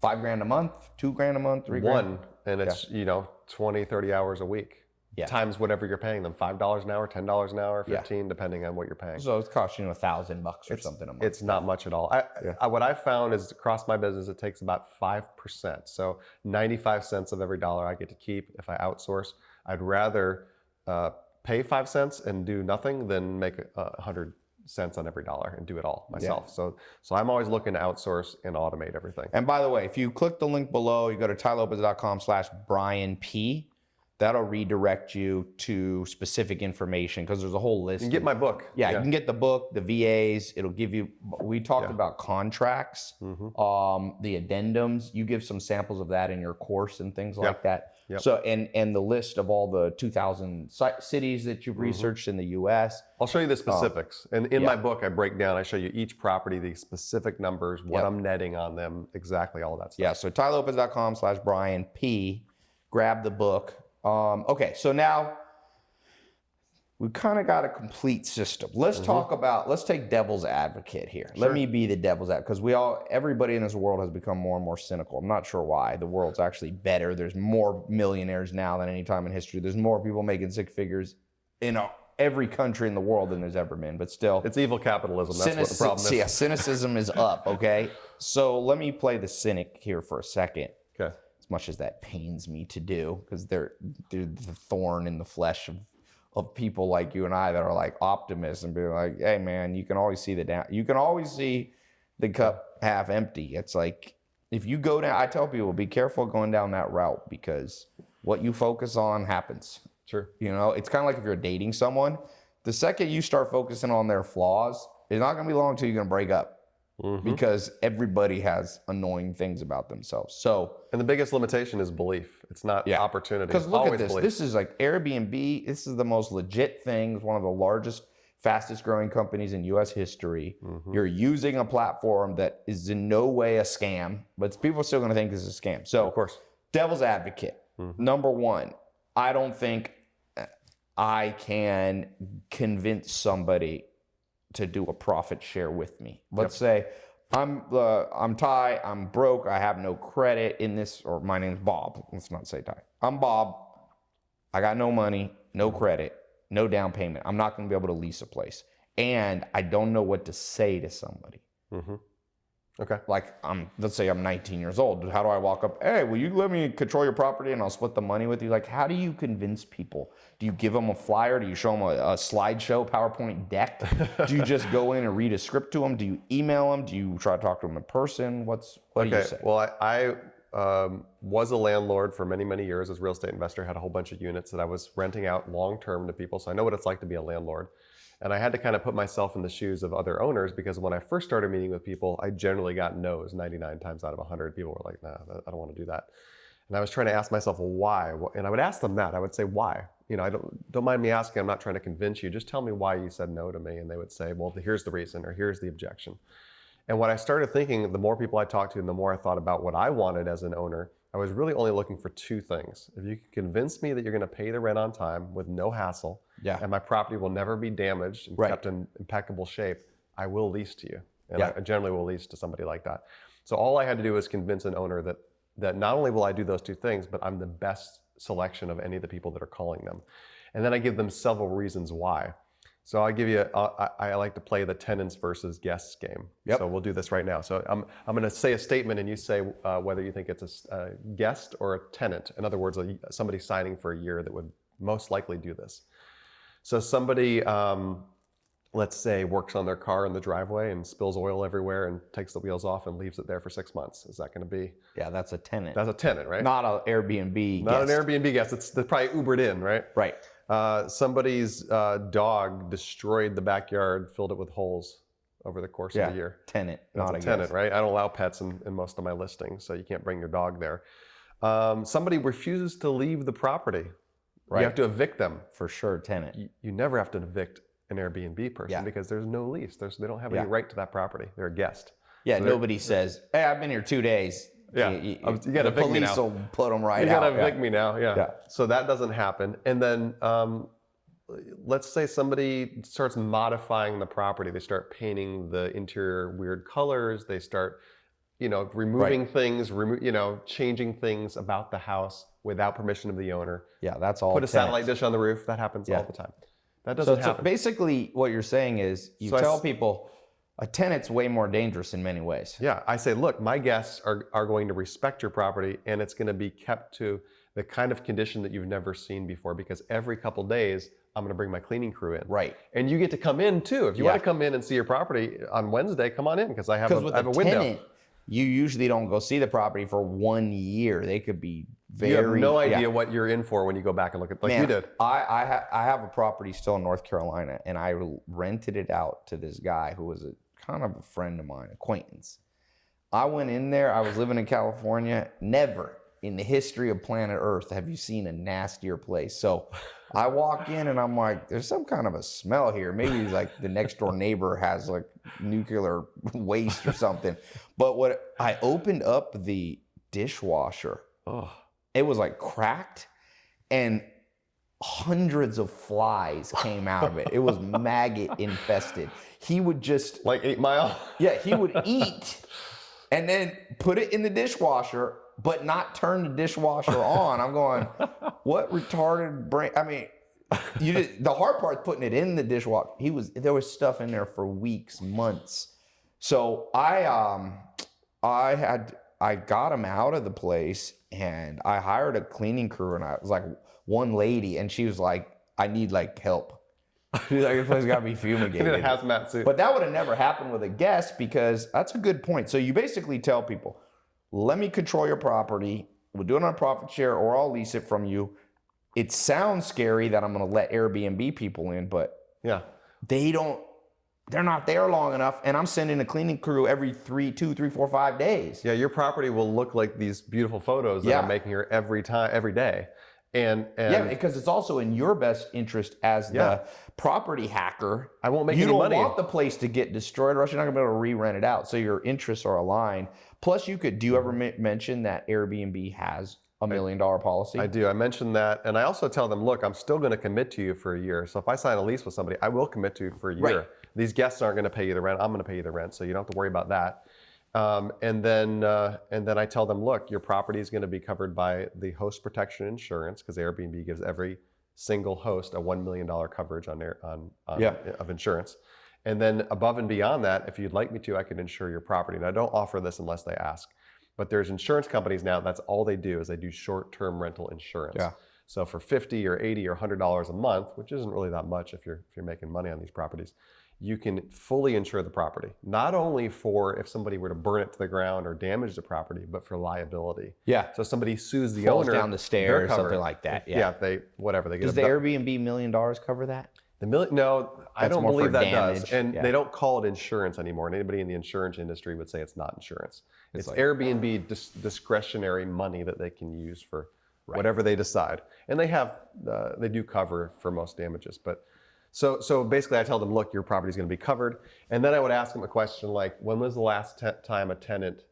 five grand a month, two grand a month, three grand? One, and it's, you know, 20, 30 hours a week. Yeah. Times whatever you're paying them $5 an hour, $10 an hour, Yeah. 15 depending on what you're paying. So it's costing you a thousand bucks or It's- something a month. It's not much at all. I, Yeah. I, what I've found is across my business, it takes about 5%. So 95 cents of every dollar I get to keep if I outsource. I'd rather uh, pay five cents and do nothing than make a, hundred cents on every dollar and do it all myself. So, so I'm always looking to outsource and automate everything. And by the way, if you click the link below, you go to tailopez.com slash Brian P. That'll redirect you to specific information because there's a whole list. You can get my book. yeah, you can get the book, the VAs. It'll give you. We talked Yeah. about contracts, Mhm. um, the addendums. You give some samples of that in your course and things like that. Yep. So and and the list of all the 2,000 ci- cities that you've researched in the U.S. I'll show you the specifics. and in yeah. my book, I break down, I show you each property, the specific numbers, what Yep. I'm netting on them, exactly all of that stuff. Yeah, so tailopez.com slash Brian P. Grab the book. Um, okay, so now we kind of got a complete system. Let's talk about, let's take devil's advocate here. Let me be the devil's advocate because we all, everybody in this world has become more and more cynical. I'm not sure why. The world's actually better. There's more millionaires now than any time in history. There's more people making six figures in uh, every country in the world than there's ever been. But still, It's evil capitalism. That's what the problem is. Yeah, cynicism is up. Okay, so let me play the cynic here for a second. As much as that pains me to do, because they're they're the thorn in the flesh of of people like you and I that are like optimists and being like, hey man, you can always see the down. You can always see the cup half empty. It's like if you go down. I tell people, be careful going down that route because what you focus on happens. Sure. You know, it's kind of like if you're dating someone, the second you start focusing on their flaws, it's not going to be long until you're going to break up Mhm. because everybody has annoying things about themselves. So, And the biggest limitation is belief. It's not Yeah. opportunity. because look Always at this, belief. this is like Airbnb. This is the most legit thing. It's one of the largest, fastest growing companies in U.S. history. Mhm. You're using a platform that is in no way a scam, but people are still going to think this is a scam. So, Of course. devil's advocate. Mhm. Number one, I don't think I can convince somebody to do a profit share with me. Let's say I'm uh, I'm Tai. I'm broke. I have no credit in this. Or my name's Bob. Let's not say Tai. I'm Bob. I got no money, no credit, no down payment. I'm not going to be able to lease a place, and I don't know what to say to somebody hmm Okay. like I'm let's say I'm 19 years old. How do I walk up? Hey, will you let me control your property and I'll split the money with you? Like, how do you convince people? Do you give them a flyer? Do you show them a, a slideshow, PowerPoint deck? do you just go in and read a script to them? Do you email them? Do you try to talk to them in person? What's what do you Okay. say? Well, I, I um, was a landlord for many, many years as a real estate investor. Had a whole bunch of units that I was renting out long term to people, so I know what it's like to be a landlord. And I had to kind of put myself in the shoes of other owners because when I first started meeting with people, I generally got no's 99 times out of 100. People were like, "Nah, I don't want to do that." And I was trying to ask myself, why? And I would ask them that. I would say, why? You know, I don't don't mind me asking. I'm not trying to convince you. Just tell me why you said no to me. And they would say, well, here's the reason, or here's the objection. And what I started thinking, the more people I talked to, and the more I thought about what I wanted as an owner, I was really only looking for two things. If you could convince me that you're going to pay the rent on time with no hassle, yeah. and my property will never be damaged and Right. kept in impeccable shape, I will lease to you. And Yeah. I generally will lease to somebody like that. So all I had to do was convince an owner that that not only will I do those two things, but I'm the best selection of any of the people that are calling them. And then I give them several reasons why. So I give you, uh, I, I like to play the tenants versus guests game. Yep. So we'll do this right now. So I'm, I'm going to say a statement and you say uh, whether you think it's a guest or a tenant. In other words, a, somebody signing for a year that would most likely do this. So somebody, um, let's say, works on their car in the driveway and spills oil everywhere and takes the wheels off and leaves it there for six months. Is that going to be? Yeah, that's a tenant. That's a tenant, right? not an Airbnb. Not guest. an Airbnb guest. It's they're probably Ubered in, right? Right. Uh, somebody's uh, dog destroyed the backyard, filled it with holes over the course Yeah. of the year. Tenant, not a a tenant, guest. right? I don't allow pets in, in most of my listings, so you can't bring your dog there. Um, somebody refuses to leave the property. Right. You have to evict them. For sure, tenant. You, you never have to evict an Airbnb person Yeah. because there's no lease. There's, they don't have Yeah. any right to that property. They're a guest. Yeah, So nobody says, "Hey, I've been here two days." Yeah, you, I was- you gotta evict me police will put them right you gotta out. yeah. evict me now. Yeah. Yeah. So that doesn't happen. And then um, let's say somebody starts modifying the property. They start painting the interior weird colors. They start, you know, removing things, remo- you know, changing things about the house without permission of the owner. Yeah, that's all. Put a satellite dish on the roof. That happens Yeah. all the time. That doesn't so happen. basically, what you're saying is you So tell people a tenant's way more dangerous in many ways. Yeah, I say, look, my guests are, are going to respect your property and it's going to be kept to the kind of condition that you've never seen before because every couple days I'm going to bring my cleaning crew in. Right. And you get to come in too. If you Yeah. want to come in and see your property on Wednesday, come on in because I have, a, with I have a a window. tenant, you usually don't go see the property for one year. They could be very. you have no yeah. idea what you're in for when you go back and look at like Man, you did. I I, ha- I have a property still in North Carolina, and I rented it out to this guy who was a kind of a friend of mine, acquaintance. I went in there. I was living in California. Never in the history of planet Earth have you seen a nastier place. So I walk in and I'm like, "There's some kind of a smell here. Maybe it's like the next door neighbor has like nuclear [LAUGHS] waste or something." But what I opened up the dishwasher Oh, it was like cracked and hundreds of flies came out of it. It was [LAUGHS] maggot infested. He would just, like Eight Mile. yeah, he would [LAUGHS] eat and then put it in the dishwasher, but not turn the dishwasher on. I'm going, what retarded brain? I mean, you did, the hard part is putting it in the dishwasher. He was there was stuff in there for weeks, months. So I um I had I got him out of the place and I hired a cleaning crew and I was like one lady and she was like, I need like help. She's [LAUGHS] like, this place got [LAUGHS] I need a hazmat suit. But that would have never happened with a guest because that's a good point. So you basically tell people, let me control your property. We'll do it on a profit share or I'll lease it from you. It sounds scary that I'm going to let Airbnb people in, but yeah. they don't, they're not there long enough. And I'm sending a cleaning crew every three, two, three, four, five days. Yeah, your property will look like these beautiful photos that Yeah. I'm making here every time, every day. And, and Yeah, because it's also in your best interest as Yeah. the property hacker. I won't make you any don't money. want the place to get destroyed, or else you're not gonna be able to re-rent it out. So your interests are aligned. Plus, you could. Do you ever Mm-hmm. men- mention that Airbnb has a million dollar policy? I do. I mentioned that, and I also tell them, look, I'm still going to commit to you for a year. So if I sign a lease with somebody, I will commit to you for a year. Right. These guests aren't going to pay you the rent. I'm going to pay you the rent, so you don't have to worry about that. Um, and then, uh, and then I tell them, look, your property is going to be covered by the host protection insurance because Airbnb gives every single host a one million dollar coverage on their on, on Yeah. of insurance. And then above and beyond that, if you'd like me to, I can insure your property. And I don't offer this unless they ask. But there's insurance companies now. That's all they do is they do short-term rental insurance. Yeah. So for 50 or 80 or 100 dollars a month, which isn't really that much if you're if you're making money on these properties, you can fully insure the property. Not only for if somebody were to burn it to the ground or damage the property, but for liability. yeah. So somebody sues the Falls owner down the stairs, something like that. If- Yeah. they whatever they get. Does the Airbnb million dollars cover that? the million? No, I don't believe that does. damage, And yeah. they don't call it insurance anymore. And anybody in the insurance industry would say it's not insurance. It's, like- Airbnb dis- discretionary money that they can use for whatever they decide. And they have, uh, they do cover for most damages. But so, so basically, I tell them, look, your property is going to be covered. And then I would ask them a question like, when was the last time a tenant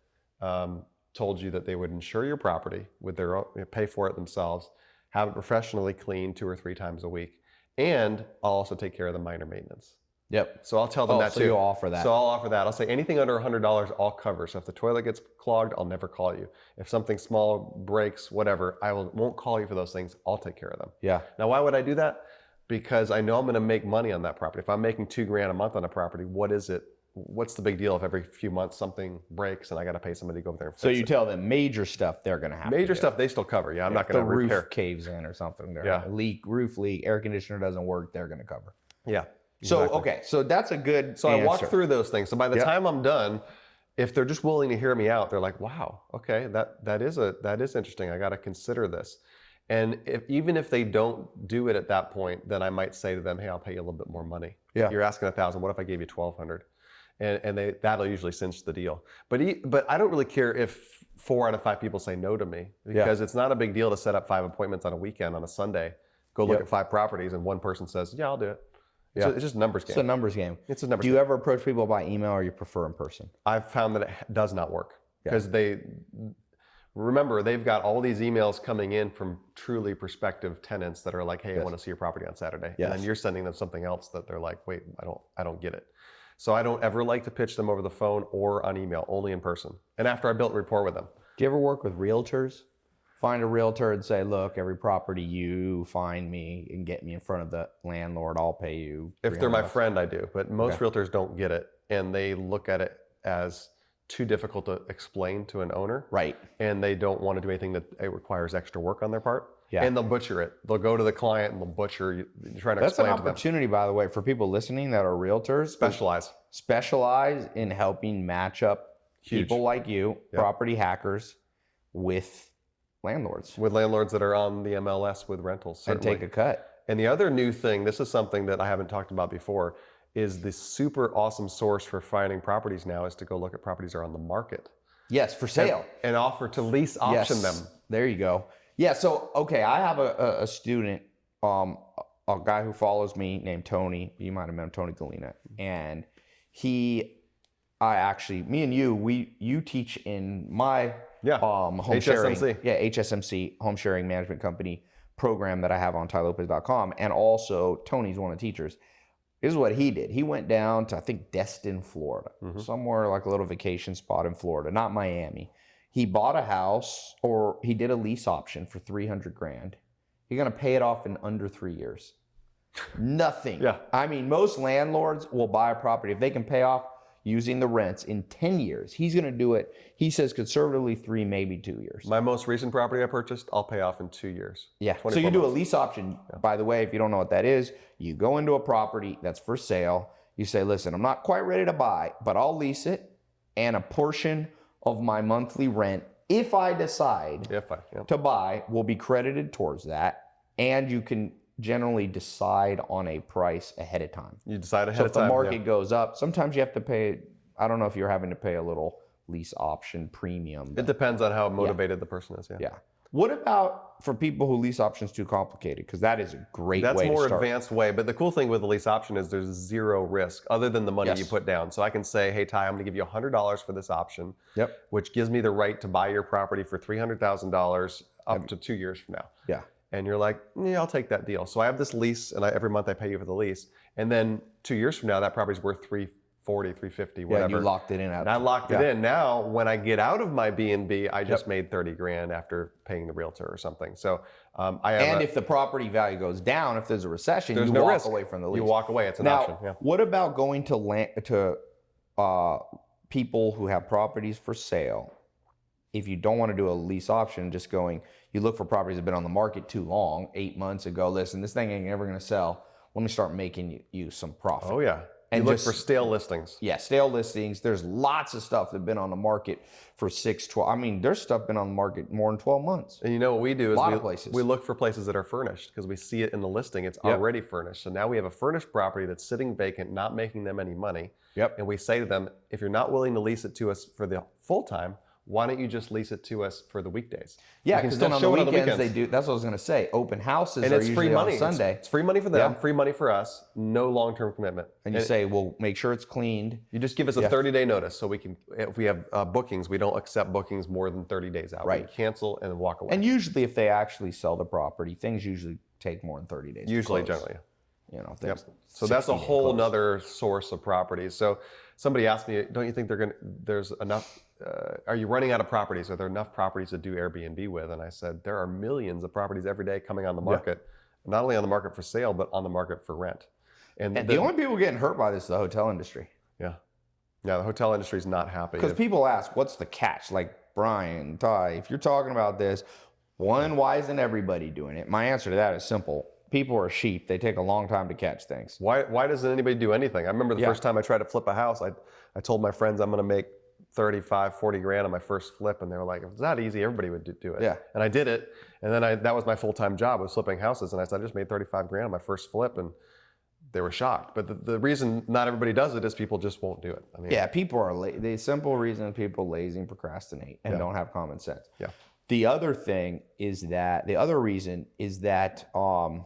um, told you that they would insure your property with their own, pay for it themselves, have it professionally cleaned two or three times a week, and I'll also take care of the minor maintenance. Yep. So I'll tell them Oh, that so too. you'll offer that. So I'll offer that. I'll say anything under $100 I'll cover. So if the toilet gets clogged, I'll never call you. If something small breaks, whatever, I will, won't call you for those things. I'll take care of them. Yeah. Now, why would I do that? Because I know I'm going to make money on that property. If I'm making two grand a month on a property, what is it? What's the big deal if every few months something breaks and I got to pay somebody to go over there and fix So you it? tell them major stuff they're gonna have. to Major do. stuff they still cover. Yeah, I'm not going to the roof repair. caves in or something. They're Yeah. a leak, roof leak, air conditioner doesn't work. They're gonna cover. Yeah. So exactly. okay, so that's a good. So I walk answer. through those things. So by the Yep. time I'm done, if they're just willing to hear me out, they're like, "Wow, okay, that that is a that is interesting. I got to consider this." And if, even if they don't do it at that point, then I might say to them, "Hey, I'll pay you a little bit more money. Yeah. You're asking a thousand. What if I gave you twelve hundred? And and they that'll usually cinch the deal. But e but I don't really care if four out of five people say no to me because it's not a big deal to set up five appointments on a weekend on a Sunday, go look Yep. at five properties, and one person says, "Yeah, I'll do it." It's, Yeah. a- it's just a numbers It's a numbers game. It's a numbers game. Do game. you ever approach people by email or you prefer in person? I've found that it does not work Yeah. because they remember they've got all these emails coming in from truly prospective tenants that are like, "Hey, I want to see your property on Saturday," and then you're sending them something else that they're like, "Wait, I don't, I don't get it." So I don't ever like to pitch them over the phone or on email, only in person. And after I built rapport with them, Do you ever work with realtors? Find a realtor and say, look, every property you find me and get me in front of the landlord, I'll pay you. if they're my friend, I do. But most Okay. realtors don't get it, and they look at it as too difficult to explain to an owner. Right. and they don't want to do anything that it requires extra work on their part. Yeah. And they'll butcher it. They'll go to the client and they'll butcher you, trying to That's an explain to them. opportunity, by the way, for people listening that are realtors. Specialize. specialize in helping match up Huge. people like you, Yeah. property hackers, with landlords with landlords that are on the MLS with rentals. and take a cut. and the other new thing, this is something that I haven't talked about before, is the super awesome source for finding properties now is to go look at properties that are on the market Yes, for sale. and offer to lease option yes. them. There you go. Yeah. So okay, I have a, a, student, um, a guy who follows me named Tony. You might have met him, Tony Galina, and he, I actually, me and you, we you teach in my Yeah. um home sharing, HSMC. yeah, HSMC home sharing management company program that I have on tailopez.com, and also Tony's one of the teachers. This is what he did. He went down to I think Destin, Florida, Mhm. somewhere like a little vacation spot in Florida, not Miami. He bought a house or he did a lease option for 300 grand. He's going to pay it off in under 3 years. [LAUGHS] Nothing. Yeah. I mean, most landlords will buy a property if they can pay off using the rents in 10 years. He's going to do it. He says conservatively 3 maybe 2 years. My most recent property I purchased, I'll pay off in two years. Yeah. So 24 you do a lease option. By the way, if you don't know what that is, you go into a property that's for sale. You say, listen, I'm not quite ready to buy, but I'll lease it. And a portion of my monthly rent, if I decide If I, yeah. to buy, will be credited towards that. And you can generally decide on a price ahead of time. You decide ahead So of time. So if the time. yeah. market goes up, sometimes you have to pay, I don't know if you're having to pay a little lease option premium. It depends on how motivated the person is. Yeah. yeah. What about for people who lease options too complicated? Because that is a great That's way more to start. advanced way. But the cool thing with the lease option is there's zero risk other than the money you put down. So I can say, hey, Tai, I'm going to give you $100 for this option, Yep. which gives me the right to buy your property for $300,000 up to two years from now. Yeah. And you're like, yeah, I'll take that deal. So I have this lease, and I, every month I pay you for the lease. And then two years from now, that property's worth 340, 350, Yeah, whatever. you locked it in. At, and I locked Yeah. it in. Now, when I get out of my B&B, I just made 30 grand after paying the realtor or something. So um, I have and a- if the property value goes down, if there's a recession, There's you no walk risk. away from the lease. you walk away. It's an now, option. Yeah. what about going to land to uh, people who have properties for sale? If you don't want to do a lease option, just going, you look for properties that have been on the market too long, eight months ago. Listen, this thing ain't ever going to sell. Let me start making you, you some profit. Oh yeah. And you look just- for stale listings. Yeah, stale listings. There's lots of stuff that have been on the market for six, 12. I mean, there's stuff been on the market more than 12 months. And you know what we do is Lot we, of places. we look for places that are furnished because we see it in the listing. It's Yep. already furnished. So now we have a furnished property that's sitting vacant, not making them any money. Yep. And we say to them, if you're not willing to lease it to us for the full time, why don't you just lease it to us for the weekdays? Yeah, because still then on the it weekends, they do. That's what I was going to say. Open houses And are it's usually free money. on Sunday. It's, it's free money for them, Yeah. free money for us, no long term commitment. and you say, well, make sure it's cleaned. You just give us a 30 day notice so we can, if we have uh, bookings, we don't accept bookings more than 30 days out. Right. We cancel and walk away. And usually, if they actually sell the property, things usually take more than 30 days. to Usually, generally. You know, Yep. So that's a whole nother source of properties. So somebody asked me, don't you think they're going there's enough, uh, are you running out of properties? Are there enough properties to do Airbnb with? And I said, there are millions of properties every day coming on the market, not only on the market for sale, but on the market for rent. And, And the, the only people getting hurt by this is the hotel industry. yeah, yeah, the hotel industry is not happy. Because people ask, what's the catch? Like, Brian, Tai, if you're talking about this, one, why isn't everybody doing it? My answer to that is simple. People are sheep. They take a long time to catch things. Why, why doesn't anybody do anything? I remember the Yeah. first time I tried to flip a house, I, I told my friends I'm going to make 35, 40 grand on my first flip, and they were like, if it's not easy, everybody would do- it. Yeah. And I did it, and then I, that was my full time job was flipping houses, and I said I just made 35 grand on my first flip, and they were shocked. But the, the reason not everybody does it is people just won't do it. I mean, Yeah, people are la- the simple reason people lazy and procrastinate and Yeah. don't have common sense. Yeah. The other thing is that the other reason is that um,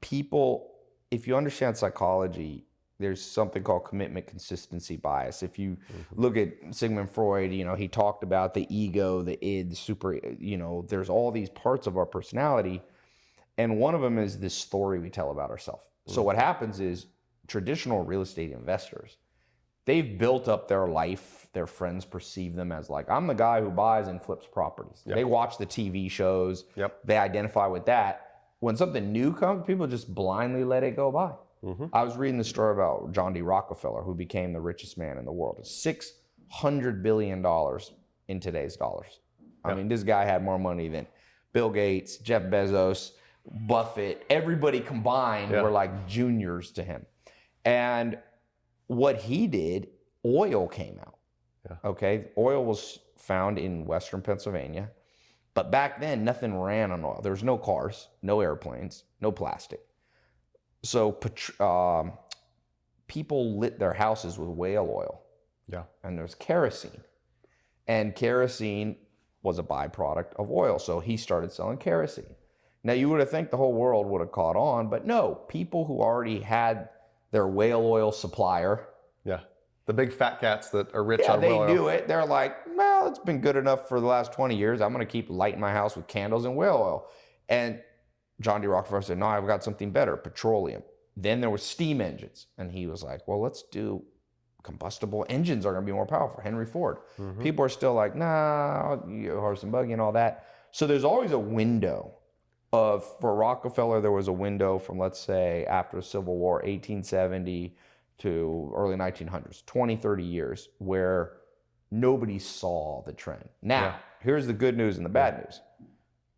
people, if you understand psychology, there's something called commitment consistency bias. If you mm-hmm. look at Sigmund Freud, you know, he talked about the ego, the id, the super, you know, there's all these parts of our personality. And one of them is this story we tell about ourselves. So mm-hmm. what happens is traditional real estate investors, they've built up their life. Their friends perceive them as like, I'm the guy who buys and flips properties. They watch the TV shows. Yep. They identify with that. When something new comes, people just blindly let it go by. Mhm. I was reading the story about John D. Rockefeller, who became the richest man in the world. Six hundred billion dollars in today's dollars. I mean, this guy had more money than Bill Gates, Jeff Bezos, Buffett, everybody combined Yeah. were like juniors to him. And what he did, oil came out. Yeah. Okay. Oil was found in Western Pennsylvania. But back then, nothing ran on oil. There was no cars, no airplanes, no plastic. So um, people lit their houses with whale oil Yeah. and there's kerosene. And kerosene was a byproduct of oil. So he started selling kerosene. Now you would have think the whole world would have caught on, but no, people who already had their whale oil supplier, Yeah. The big fat cats that are rich yeah, on they whale oil. knew it. They're like, well, it's been good enough for the last 20 years. I'm going to keep lighting my house with candles and whale oil. And John D. Rockefeller said, no, I've got something better, petroleum. Then there was steam engines. And he was like, well, let's do combustible engines are going to be more powerful. Henry Ford. Mhm. People are still like, nah, you horse and buggy and all that. So there's always a window of, for Rockefeller, there was a window from, let's say, after the Civil War, 1870 to early 1900s, 20, 30 years, where nobody saw the trend. Now, Yeah. here's the good news and the bad news.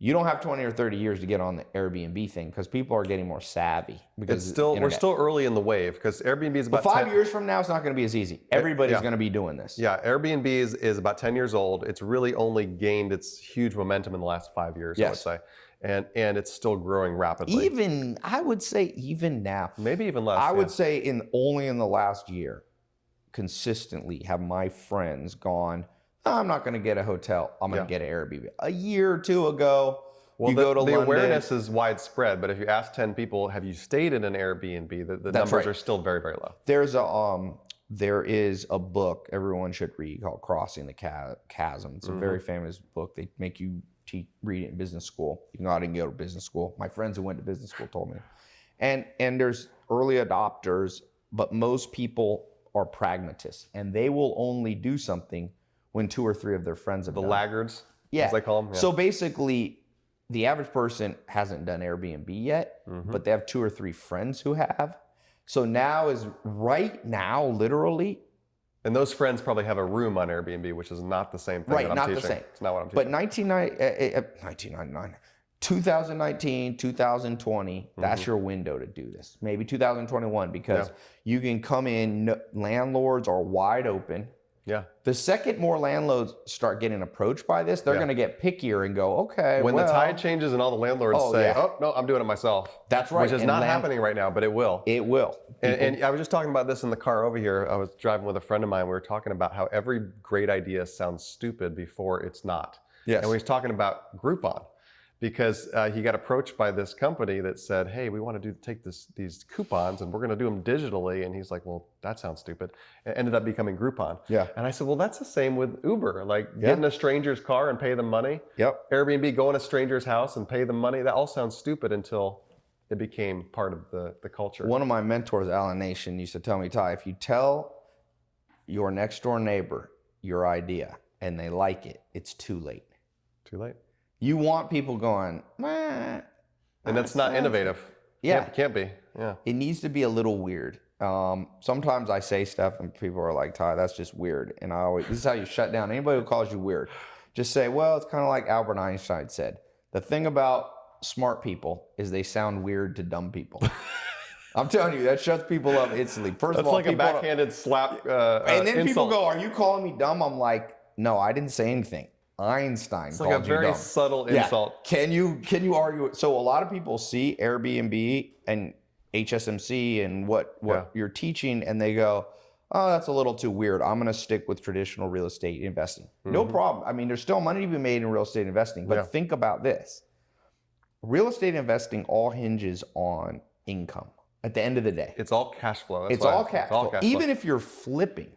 You don't have 20 or 30 years to get on the Airbnb thing because people are getting more savvy. Because It's still we're still early in the wave because Airbnb is But five 10 years from now, it's not going to be as easy. Everybody's yeah. going to be doing this. Yeah, Airbnb is, is about 10 years old. It's really only gained its huge momentum in the last five years, I would say. And and it's still growing rapidly. Even I would say even now, Maybe even less. I would say in only in the last year, consistently have my friends gone. "Oh, I'm not going to get a hotel. I'm going Yeah. to get an Airbnb. A year or two ago, Well, you the, go to the London. awareness is widespread, but if you ask 10 people, have you stayed in an Airbnb, the, the numbers right. are still very, very low. There's a um, there is a book everyone should read called Crossing the Chasm. It's a very Mm-hmm. famous book. They make you te- read it in business school. You know, I didn't go to business school. My friends who went to business school told me. And and there's early adopters, but most people are pragmatists, and they will only do something when two or three of their friends have The done it. laggards, Yeah. as they call them. Yeah. So basically, the average person hasn't done Airbnb yet, Mhm. but they have two or three friends who have. So now is right now, literally, and those friends probably have a room on Airbnb, which is not the same thing Right, that I'm not the same. It's not what I'm but teaching. 1990 uh, uh, 1999, 2019, 2020, that's your window to do this. Maybe 2021, because Mm-hmm. Yeah. you can come in, landlords are wide open. Yeah. The second more landlords start getting approached by this, they're Yeah. going to get pickier and go, okay, When well, the tide changes and all the landlords Oh, say, yeah. oh, no, I'm doing it myself. That's right. Which is and not happening right now, but it will. It will. And, and I was just talking about this in the car over here. I was driving with a friend of mine. We were talking about how every great idea sounds stupid before it's not. yes. And we was talking about Groupon because uh, he got approached by this company that said, "Hey, we want to do take this these coupons and we're going to do them digitally." And he's like, "Well, that sounds stupid." It ended up becoming Groupon. yeah. And I said, "Well, that's the same with Uber. Like Yeah. getting a stranger's car and pay them money. Yep. Airbnb, go in a stranger's house and pay them money. That all sounds stupid until it became part of the the culture." One of my mentors, Alan Nation, used to tell me, Tai, if you tell your next door neighbor your idea and they like it, it's too late. Too late. You want people going, "Meh, And that's not innovative. Yeah. Can't, can't be. Yeah. It needs to be a little weird. Um, sometimes I say stuff and people are like, Tai, that's just weird. And I always, this is how you shut down anybody who calls you weird. Just say, well, it's kind of like Albert Einstein said. The thing about smart people is they sound weird to dumb people. [LAUGHS] I'm telling you, that shuts people up instantly. First of That's all, like a backhanded slap. Uh, and then uh, people go, "Are you calling me dumb?" I'm like, "No, I didn't say anything. Einstein It's like a very dumb." subtle Yeah. insult. Can you can you argue it? So a lot of people see Airbnb and HSMC and what what Yeah. you're teaching, and they go, "Oh, that's a little too weird. I'm going to stick with traditional real estate investing." No problem. I mean, there's still money to be made in real estate investing, but Mm-hmm. Yeah. think about this: real estate investing all hinges on income. At the end of the day, It's all cash flow. That's it's all cash flow. cash Even if you're flipping,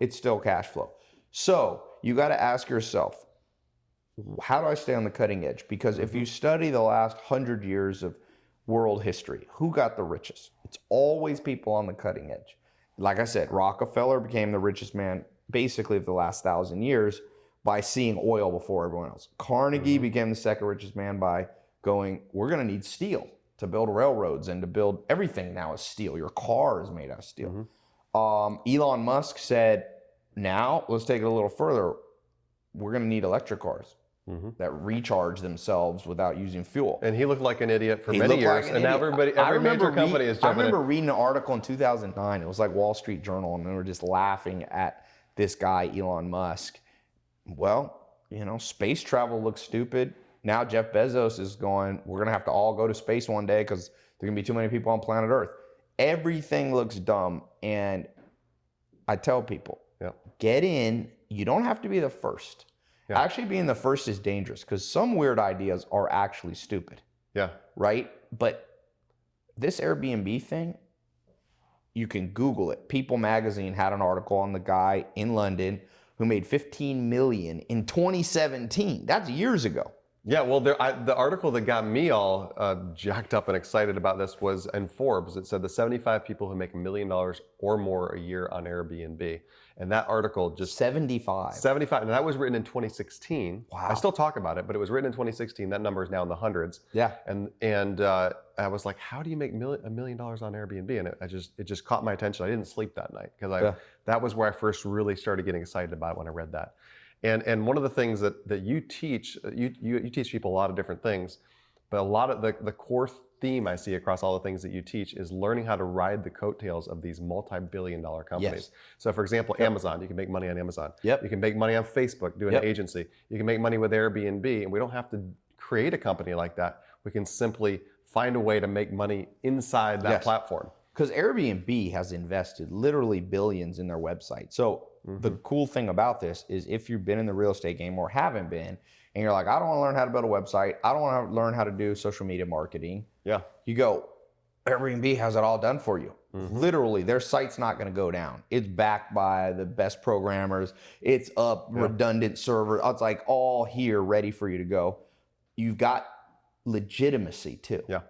it's still cash flow. So you got to ask yourself, how do I stay on the cutting edge? Because if you mm-hmm. study the last hundred years of world history, who got the richest? It's always people on the cutting edge. Like I said, Rockefeller became the richest man basically of the last thousand years by seeing oil before everyone else. Carnegie mm-hmm. became the second richest man by going, we're going to need steel to build railroads and to build everything now is steel. Your car is made out of steel. Mm-hmm. Um, Elon Musk said, now let's take it a little further. We're going to need electric cars Mhm. that recharge themselves without using fuel. And he looked like an idiot for He many years, like an and now everybody, I every remember major company is I remember in. reading an article in 2009. It was like Wall Street Journal, and they were just laughing at this guy, Elon Musk. Well, you know, space travel looks stupid. Now Jeff Bezos is going, we're going to have to all go to space one day because there's going to be too many people on planet Earth. Everything looks dumb. And I tell people, Yeah. get in. You don't have to be the first. Yeah. Actually, being the first is dangerous because some weird ideas are actually stupid Yeah. right? But this Airbnb thing, you can Google it. People magazine had an article on the guy in London who made 15 million in 2017. That's years ago. Yeah, well, there, I, the article that got me all uh, jacked up and excited about this was in Forbes. It said the 75 people who make a million dollars or more a year on Airbnb, and that article just 75. 75, and that was written in 2016. Wow. I still talk about it, but it was written in 2016. That number is now in the hundreds. Yeah. And and uh, I was like, how do you make mil- a million dollars on Airbnb? And it, I just it just caught my attention. I didn't sleep that night because I Yeah. that was where I first really started getting excited about it when I read that. And and one of the things that that you teach uh, you you, you teach people a lot of different things, but a lot of the the core theme I see across all the things that you teach is learning how to ride the coattails of these multi-billion dollar companies. Yes. So for example, Amazon, you can make money on Amazon. Yep. You can make money on Facebook doing Yep. an agency. You can make money with Airbnb, and we don't have to create a company like that. We can simply find a way to make money inside that Yes. platform. Because Airbnb has invested literally billions in their website. So the mm-hmm. cool thing about this is if you've been in the real estate game or haven't been, and you're like, I don't want to learn how to build a website, I don't want to learn how to do social media marketing. Yeah. You go, Airbnb has it all done for you. Mm-hmm. Literally, their site's not going to go down. It's backed by the best programmers. It's up, redundant server. It's like all here, ready for you to go. You've got legitimacy too. Yeah.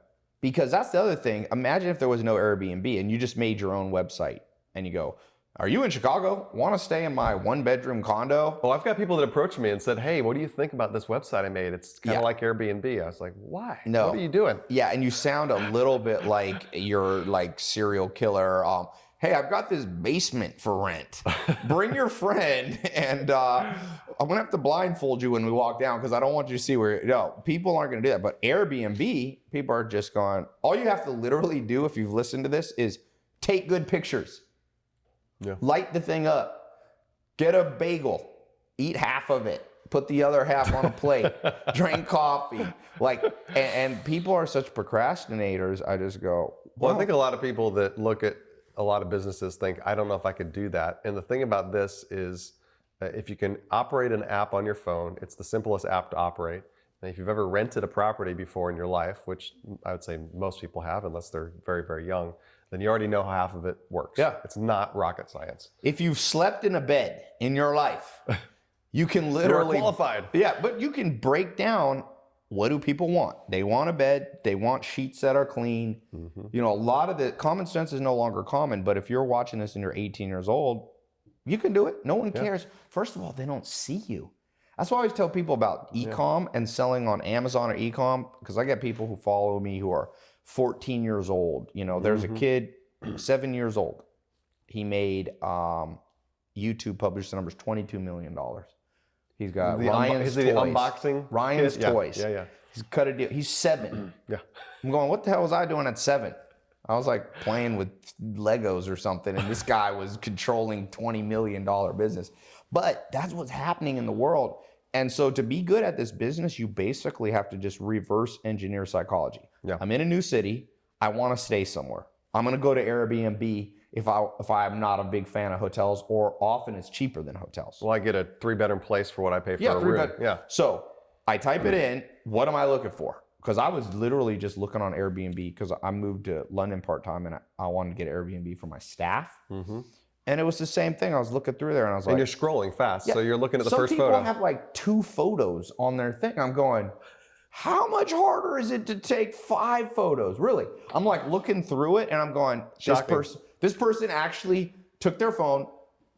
Because that's the other thing. Imagine if there was no Airbnb and you just made your own website and you go, Are you in Chicago? Want to stay in my one bedroom condo? Well, I've got people that approached me and said, "Hey, what do you think about this website I made? It's kind of Yeah. like Airbnb." I was like, "Why? No. What are you doing?" Yeah, and you sound a little bit like you're like serial killer. Um, hey, I've got this basement for rent. Bring your [LAUGHS] friend, and uh, I'm gonna have to blindfold you when we walk down because I don't want you to see where. No, people aren't gonna do that. But Airbnb, people are just going. All you have to literally do if you've listened to this is take good pictures. Yeah. Light the thing up. Get a bagel. Eat half of it. Put the other half on a plate. [LAUGHS] drink coffee. Like, and, and people are such procrastinators. I just go, Well, well, I think a lot of people that look at a lot of businesses think, I don't know if I could do that. And the thing about this is, uh, if you can operate an app on your phone, it's the simplest app to operate. And if you've ever rented a property before in your life, which I would say most people have, unless they're very, very young, then you already know how half of it works. Yeah. It's not rocket science. if you've slept in a bed in your life, [LAUGHS] you can You're literally qualified. Yeah, but you can break down what do people want? They want a bed, they want sheets that are clean. Mm-hmm. You know, a lot of the common sense is no longer common, but if you're watching this and you're 18 years old, you can do it. No one cares. First of all, they don't see you. That's why I always tell people about e-com and selling on Amazon or e-com because I get people who follow me who are 14 years old. You know, there's Mm-hmm. a kid, [CLEARS THROAT] seven years old. He made um, YouTube published the numbers 22 million dollars. He's got The Ryan's is it the toys. unboxing Ryan's kit? Yeah, toys. Yeah, yeah. He's cut a deal. He's seven. [CLEARS THROAT] Yeah. I'm going. What the hell was I doing at seven? I was like playing with Legos or something, and this [LAUGHS] guy was controlling twenty million dollar business. But that's what's happening in the world. And so to be good at this business, you basically have to just reverse engineer psychology. Yeah. I'm in a new city. I want to stay somewhere. I'm going to go to Airbnb if I if I'm not a big fan of hotels, or often it's cheaper than hotels. Well, I get a three bedroom place for what I pay for Yeah, a room. bed- Yeah. So I type it in. What am I looking for? Because I was literally just looking on Airbnb because I moved to London part time and I, I wanted to get Airbnb for my staff. Mm -hmm. And it was the same thing. I was looking through there and I was like, And you're scrolling fast, Yeah. so you're looking at the first photo. some people have like two photos on their thing. I'm going, how much harder is it to take five photos? Really? I'm like looking through it and I'm going, this person, this person actually took their phone,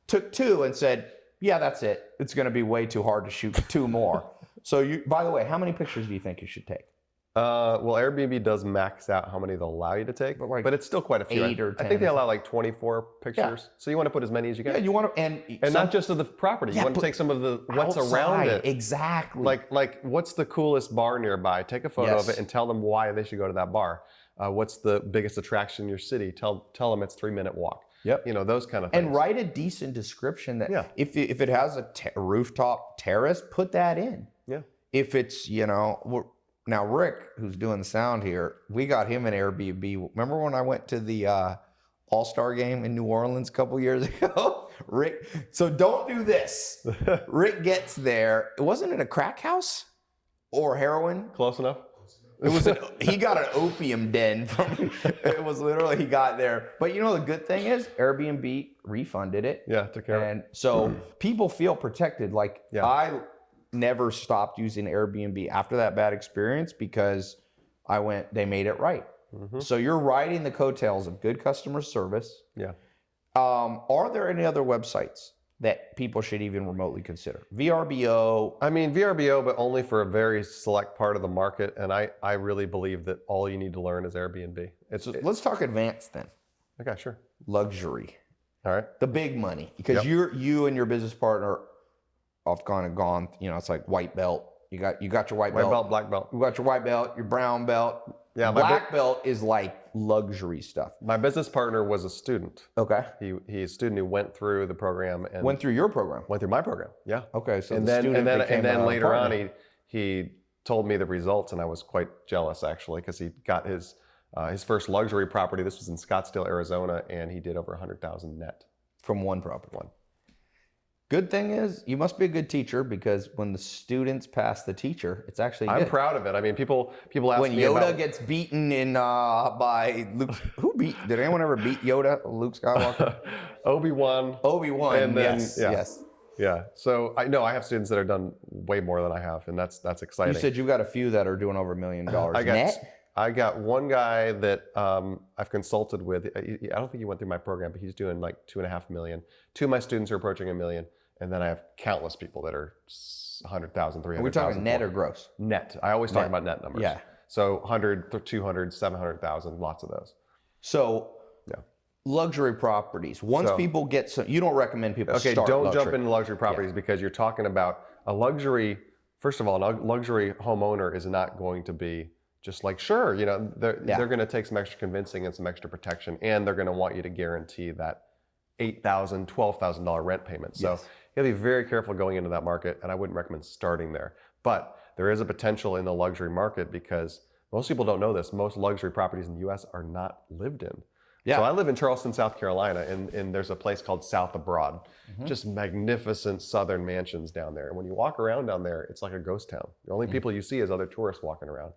took two and said, yeah, that's it. It's going to be way too hard to shoot two more. [LAUGHS] so you, by the way, how many pictures do you think you should take? Uh, well, Airbnb does max out how many they'll allow you to take, But but, it's still quite a few. I- eight or 10 I think they allow like 24 pictures. Yeah. So you want to put as many as you can. Yeah, you want to, and, and some- not just of the property. Yeah, you want to take some of the what's around it. Exactly. Like, like what's the coolest bar nearby? Take a photo of it and tell them why they should go to that bar. Uh, what's the biggest attraction in your city? Tell tell them it's three minute walk. Yep. You know those kind of things. and write a decent description that Yeah. if if it has a rooftop terrace, put that in. Yeah. If it's you know we're, now Rick, who's doing the sound here, we got him an Airbnb. Remember when I went to the uh, All Star game in New Orleans a couple years [LAUGHS] ago? Rick, so don't do this. [LAUGHS] Rick gets there. It wasn't it a crack house or heroin? Close enough. It was an, he [LAUGHS] got an opium den from it was literally he got there. But you know the good thing is Airbnb refunded it. yeah, took care of it. And so people feel protected. Like Yeah. I never stopped using Airbnb after that bad experience because I went, they made it right. Mhm. So you're riding the coattails of good customer service. Yeah. Um, are there any other websites that people should even remotely consider? VRBO. I mean VRBO, but only for a very select part of the market. And I, I really believe that all you need to learn is Airbnb. It's So let's talk advanced then. okay, sure. Luxury. All right. the big money because Yep. you're you and your business partner have kind of gone you know it's like white belt you got you got your white, White belt, belt, black belt. you got your white belt your brown belt Yeah, black belt is like luxury stuff my business partner was a student. okay He he's a student who went through the program and went through your program went through my program. Yeah. okay so and the then student and then and then later on he he told me the results and I was quite jealous actually because he got his uh, his first luxury property. This was in Scottsdale, Arizona, and he did over a hundred thousand net. from one property One. Good thing is you must be a good teacher because when the students pass the teacher it's actually I'm good. proud of it. I mean, people people ask when me Yoda about gets beaten in uh, by Luke, who beat? Did anyone ever beat Yoda? Luke Skywalker, [LAUGHS] Obi Wan. Obi Wan. And then- yes, yeah. yes. Yeah. So I know I have students that are done way more than I have, and that's that's exciting. You said you've got a few that are doing over a million dollars I got net. I got one guy that um, I've consulted with. I I don't think he went through my program, but he's doing like two and a half million. Two of my students are approaching a million, and then I have countless people that are s- 100,000, Are we 300,000. talking net or gross? net? I always talk Net. about net numbers. Yeah. So 100, th- 200, 700,000, lots of those. So, Yeah. luxury properties. Once So- people get some, you don't recommend people Okay, don't luxury. jump into luxury properties because you're talking about a luxury. First of all, a luxury homeowner is not going to be just like sure, you know, they're Yeah. they're going to take some extra convincing and some extra protection, and they're going to want you to guarantee that eight thousand, twelve thousand dollar rent payment. So Yes. you got to be very careful going into that market, and I wouldn't recommend starting there. But there is a potential in the luxury market because most people don't know this. Most luxury properties in the U.S. are not lived in. Yeah. So I live in Charleston, South Carolina, and, and there's a place called South of Broad. Mhm. Just magnificent southern mansions down there. And when you walk around down there, it's like a ghost town. The only Mhm. people you see is other tourists walking around.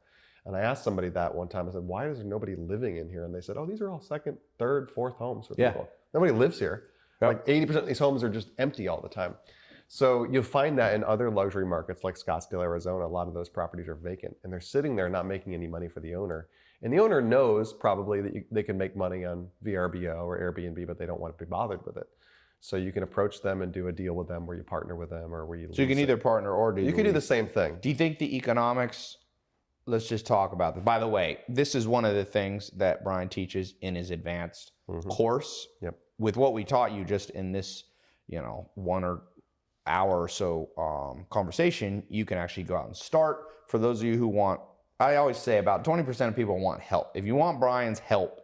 And I asked somebody that one time. I said, "Why is there nobody living in here?" And they said, "Oh, these are all second, third, fourth homes for Yeah. people. Nobody lives here. Yep. Like 80% of these homes are just empty all the time." So you'll find that in other luxury markets like Scottsdale, Arizona, a lot of those properties are vacant and they're sitting there not making any money for the owner. And the owner knows probably that you, they can make money on VRBO or Airbnb, but they don't want to be bothered with it. So you can approach them and do a deal with them where you partner with them or where you. So you can lease it. either partner or do You can do the same thing. Do you think the economics? Let's just talk about this. By the way, this is one of the things that Brian teaches in his advanced Mhm. course. Yep. With what we taught you just in this, you know, one or hour or so um, conversation, you can actually go out and start. For those of you who want, I always say about 20% of people want help. If you want Brian's help,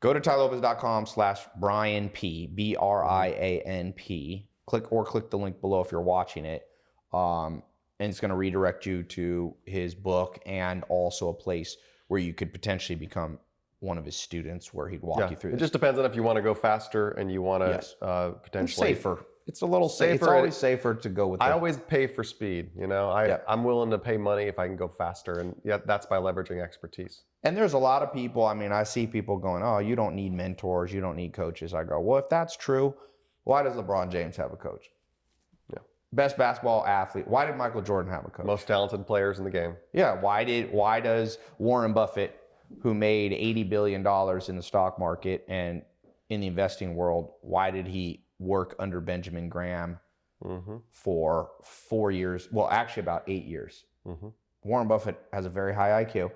Go to tailopez.com slash Brian P, B R I A N P. Click or click the link below if you're watching it. Um, and it's going to redirect you to his book and also a place where you could potentially become one of his students where he'd walk Yeah. you through It this. just depends on if you want to go faster and you want to Yes. uh, It's potentially. safer. It's a little safer. It's always safer to go with I the- always pay for speed. You know, I, Yeah. I'm willing to pay money if I can go faster, and yeah, that's by leveraging expertise. And there's a lot of people, I mean, I see people going, oh, you don't need mentors, you don't need coaches. I go, well, if that's true, why does LeBron James have a coach? Yeah. Best basketball athlete. Why did Michael Jordan have a coach? Most talented players in the game. Yeah. Why did why does Warren Buffett, who made eighty billion dollars in the stock market and in the investing world, why did he work under Benjamin Graham hmm for four years? Well, actually about eight years. hmm Warren Buffett has a very high IQ,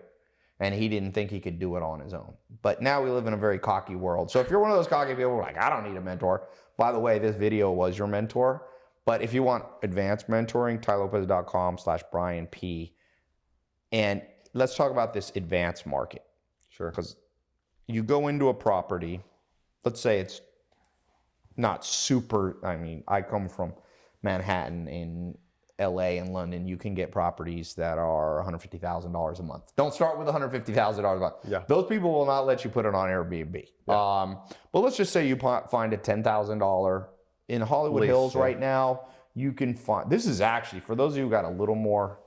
and he didn't think he could do it on his own. But now we live in a very cocky world. So if you're one of those cocky people, like I don't need a mentor. By the way, this video was your mentor. But if you want advanced mentoring, tailopez.com slash Brian P. And let's talk about this advanced market Sure. because you go into a property, let's say it's not super. I mean, I come from Manhattan in LA and London. You can get properties that are $150,000 a month. Don't start with $150,000 a month. Yeah. Those people will not let you put it on Airbnb. Um, but let's just say you find a $10,000 in Hollywood Lease, Hills yeah. right now. You can find this is actually for those of you who got a little more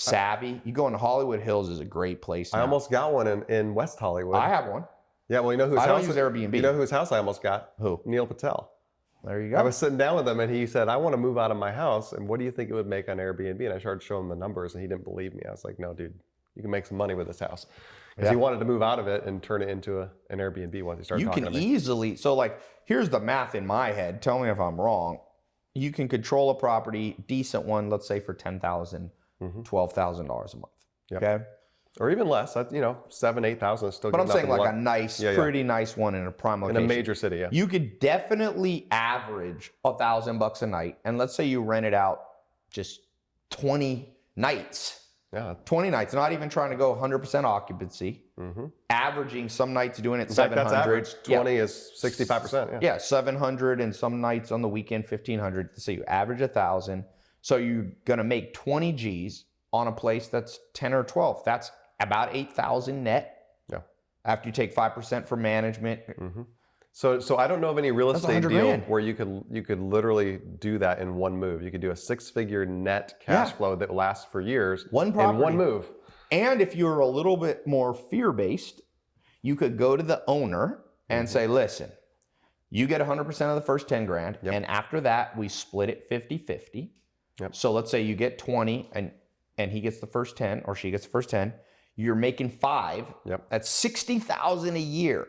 savvy. You go into Hollywood Hills is a great place. I almost got one in, in West Hollywood. I have one. yeah, well, you know whose I don't house? use Airbnb. You know whose house I almost got? Who? Neil Patel. There you go. I was sitting down with him and he said, I want to move out of my house. And what do you think it would make on Airbnb? And I started showing him the numbers and he didn't believe me. I was like, no, dude, you can make some money with this house. Because Yeah. he wanted to move out of it and turn it into a, an Airbnb once he started you talking can to me. easily so like here's the math in my head tell me if i'm wrong you can control a property decent one let's say for 10000 Mhm. $12000 a month Yep. okay or even less. You know, seven, 8,000 is still but i'm saying like in a nice Yeah, yeah. pretty nice one in a prime location, in a major city. Yeah. you could definitely average a thousand bucks a night and let's say you rent it out just 20 nights Yeah. 20 nights not even trying to go 100% occupancy hmm averaging some nights doing it In fact, 700 that's average. Yeah. 20 is 65%. Yeah. Yeah, 700 and some nights on the weekend 1500. So you average a thousand. So you're gonna make 20 G's on a place that's 10 or 12. That's about 8,000 net. Yeah. After you take five percent for management. Mm -hmm. So, so I don't know of any real That's estate deal grand. where you could you could literally do that in one move. You could do a six-figure net cash Yeah. flow that lasts for years One in property. one move. And if you're a little bit more fear based, you could go to the owner and say, listen, you get 100% of the first 10 grand. Yep. And after that, we split it 50 50. Yep. So let's say you get 20 and, and he gets the first 10 or she gets the first 10. You're making five. Yep. That's 60,000 a year.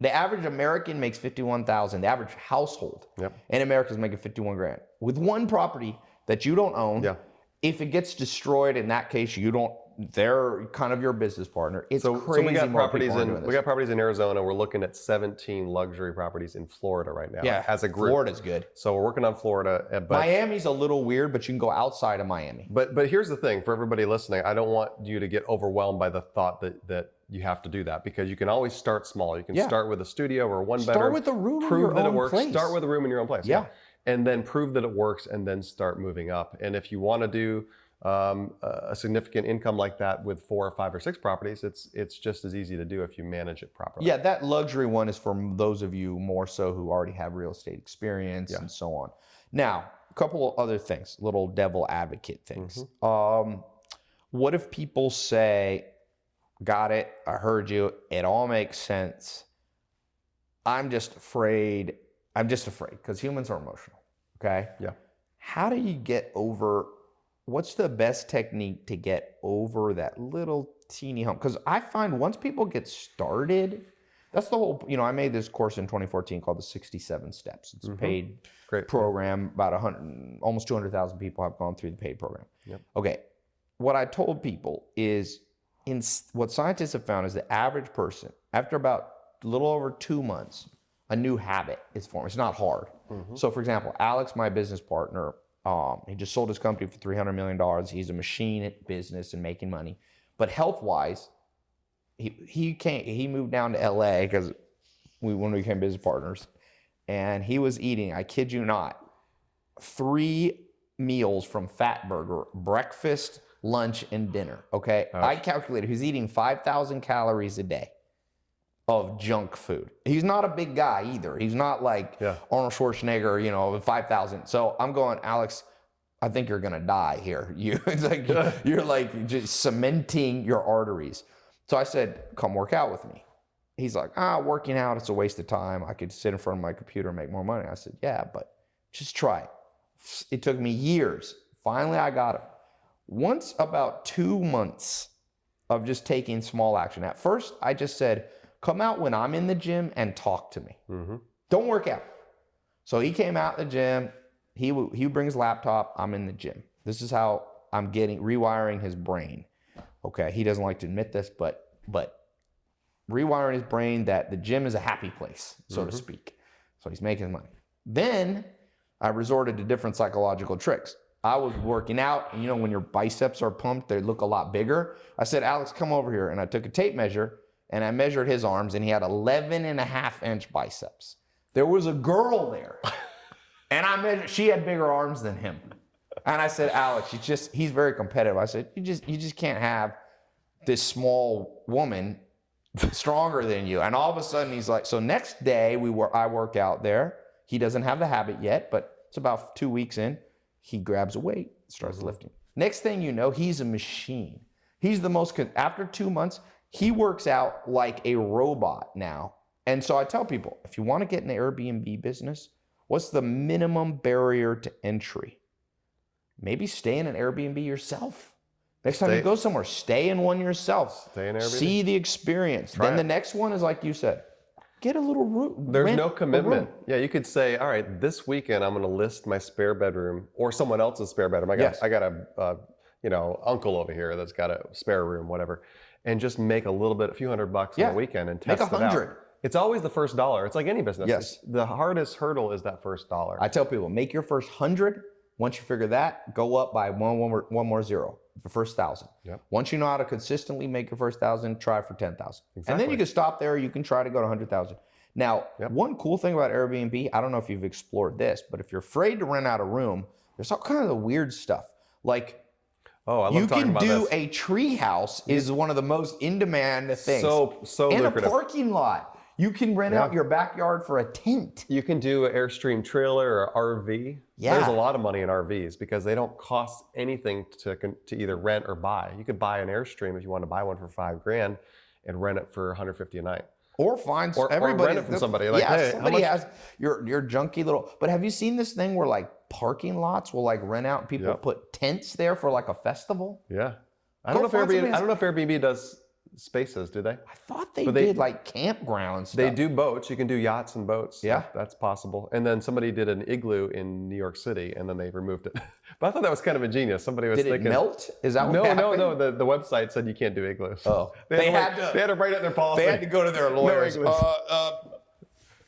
The average American makes 51,000. The average household Yep. in America is making 51 grand with one property that you don't own. Yeah. If it gets destroyed, in that case, you don't. They're kind of your business partner. It's So, crazy. so we got properties in we got properties in Arizona. We're looking at 17 luxury properties in Florida right now. yeah, as a group. Florida's good. So we're working on Florida, uh, but Miami's a little weird, but you can go outside of Miami. But but here's the thing for everybody listening, I don't want you to get overwhelmed by the thought that that you have to do that because you can always start small. You can Yeah. start with a studio or one Start bedroom. with a room in prove your that own it works. place. Start with a room in your own place. Yeah. And then prove that it works and then start moving up. And if you want to do um, a significant income like that with four or five or six properties, it's it's just as easy to do if you manage it properly. Yeah, that luxury one is for those of you more so who already have real estate experience Yeah. and so on. Now, a couple of other things, little devil advocate things. Mm-hmm. Um, what if people say, "Got it, I heard you, it all makes sense." I'm just afraid. I'm just afraid because humans are emotional. Okay. Yeah. How do you get over? What's the best technique to get over that little teeny hump? Because I find once people get started, that's the whole. You know, I made this course in 2014 called the 67 Steps. It's a Mhm. paid Great. program. About hundred, almost 200,000 people have gone through the paid program. Yep. Okay. What I told people is, in what scientists have found is the average person after about a little over two months, a new habit is formed. It's not hard. Mhm. So, for example, Alex, my business partner, um, he just sold his company for three hundred million dollars. He's a machine at business and making money, but health wise, he he can't. He moved down to L.A. because we when we became business partners, and he was eating. I kid you not, three meals from Fatburger: breakfast, lunch, and dinner. Okay, I calculated he's eating five thousand calories a day of junk food. He's not a big guy either. He's not like Yeah. Arnold Schwarzenegger, you know, five thousand. So I'm going, Alex. I think you're gonna die here. [LAUGHS] You, it's like you're like just cementing your arteries. So I said, "Come work out with me." He's like, "Ah, working out, it's a waste of time. I could sit in front of my computer and make more money." I said, "Yeah, but just try it." It took me years. Finally, I got him. Once about two months of just taking small action. At first, I just said, "Come out when I'm in the gym and talk to me. hmm Don't work out." So he came out the gym. He he would bring his laptop. I'm in the gym. This is how I'm getting rewiring his brain. Okay, he doesn't like to admit this, but but rewiring his brain that the gym is a happy place, so to speak. So he's making money. Then I resorted to different psychological tricks. I was working out, and you know, when your biceps are pumped, they look a lot bigger. I said, Alex, come over here. And I took a tape measure and I measured his arms, and he had 11 and a half inch biceps. There was a girl there, [LAUGHS] and I measured, she had bigger arms than him. And I said, Alex, you just, he's very competitive. I said, you just, you just can't have this small woman stronger than you. And all of a sudden he's like, so next day we were, I work out there. He doesn't have the habit yet, but it's about two weeks in. He grabs a weight, starts mm-hmm. lifting. Next thing you know, he's a machine. He's the most, after two months, he works out like a robot now. And so I tell people, if you want to get in the Airbnb business, what's the minimum barrier to entry? Maybe stay in an Airbnb yourself. Next time you go somewhere, stay in one yourself. Stay in Airbnb. See the experience. then it. the next one is like you said, get a little room. There's no commitment. Yeah, you could say, all right, this weekend I'm going to list my spare bedroom or someone else's spare bedroom. I got, Yes. I got a, uh, you know, uncle over here that's got a spare room, whatever, and just make a little bit, a few hundred bucks Yeah. on the weekend and Make test a it out. hundred. It's always the first dollar. It's like any business. Yes. It's- the hardest hurdle is that first dollar. I tell people, make your first hundred. Once you figure that, go up by one, one, more, one more zero, the first thousand. Yep. Once you know how to consistently make your first thousand, try for 10,000. Exactly. And then you can stop there. You can try to go to 100,000. Now, Yep. one cool thing about Airbnb, I don't know if you've explored this, but if you're afraid to rent out a room, there's all kind of weird stuff. Like oh, I love you talking can do this. a tree house is one of the most in demand things. So, so and lucrative. a parking lot. You can rent Yeah. out your backyard for a tent. You can do an Airstream trailer or RV. Yeah. There's a lot of money in RVs because they don't cost anything to, to either rent or buy. You could buy an Airstream if you want to buy one for five grand and rent it for 150 a night. Or find Or- or rent it from somebody, like, yeah, hey, how somebody much- has your your junky little. But have you seen this thing where like parking lots will like rent out people Yep. put tents there for like a festival? Yeah. I don't know if Airbnb. I don't know if Airbnb does spaces. Do they? I thought they, they- did like campgrounds. stuff. They do boats. You can do yachts and boats. Yeah. That- that's possible. And then somebody did an igloo in New York City, and then they removed it. [LAUGHS] but I thought that was kind of ingenious. Somebody was Did it melt? Is that what No, no, no. The, the website said you can't do igloos. Oh. they, [LAUGHS] They had, had to, they had to write it in their policy. They had to go to their [LAUGHS] lawyers. igloos. uh, uh,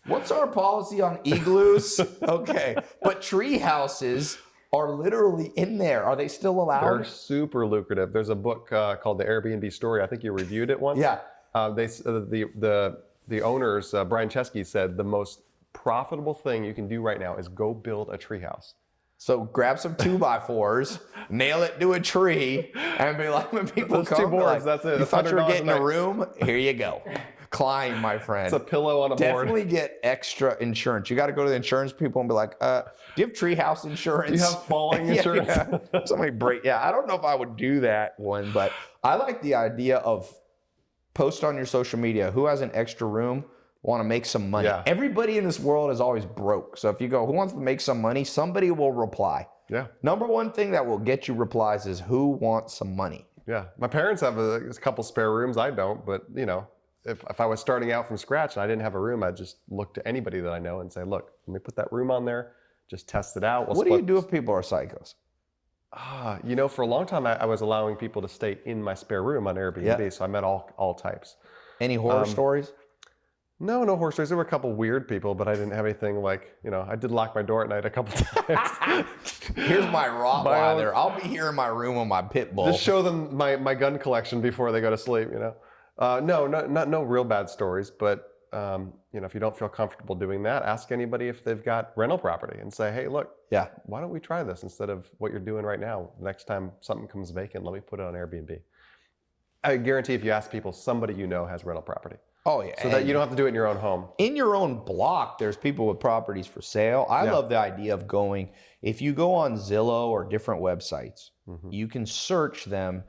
what's our policy on igloos? [LAUGHS] okay, but tree houses are literally in there. Are they still allowed? They're super lucrative. There's a book uh, called The Airbnb Story. I think you reviewed it once. Yeah. Uh, they uh, the the the owners uh, Brian Chesky said the most profitable thing you can do right now is go build a treehouse. So grab some two by fours, nail it to a tree, and be like, when people Those come, two boards, like, that's it. You That's thought you were $100 a getting a room? Here you go. Climb, my friend. It's a pillow on a board. Definitely get extra insurance. You got to go to the insurance people and be like, uh, "Do you have treehouse insurance? Do you have falling [LAUGHS] Yeah, insurance? yeah. Somebody break. Yeah, I don't know if I would do that one, but I like the idea of post on your social media who has an extra room, want to make some money. Yeah. Everybody in this world is always broke. So if you go, who wants to make some money? Somebody will reply. Yeah. Number one thing that will get you replies is who wants some money. Yeah, my parents have a, a couple spare rooms. I don't, but you know, if, if I was starting out from scratch and I didn't have a room, I'd just look to anybody that I know and say, "Look, let me put that room on there. Just test it out." We'll what do you do if people are psychos? Ah, you know, for a long time, I, I was allowing people to stay in my spare room on Airbnb, Yeah. so I met all all types. Any horror Um, stories? No, no horror stories. There were a couple weird people, but I didn't have anything like, you know, I did lock my door at night a couple [LAUGHS] times. [LAUGHS] Here's my Rottweiler. I'll be here in my room with my pit bull. Just show them my, my gun collection before they go to sleep, you know. Uh, no, no, not no real bad stories, but um, you know, if you don't feel comfortable doing that, ask anybody if they've got rental property and say, hey, look, Yeah. why don't we try this instead of what you're doing right now? Next time something comes vacant, let me put it on Airbnb. I guarantee if you ask people, somebody you know has rental property. Oh yeah. So that you don't have to do it in your own home. in your own block, there's people with properties for sale. I Yeah. love the idea of going. If you go on Zillow or different websites, Mhm. you can search them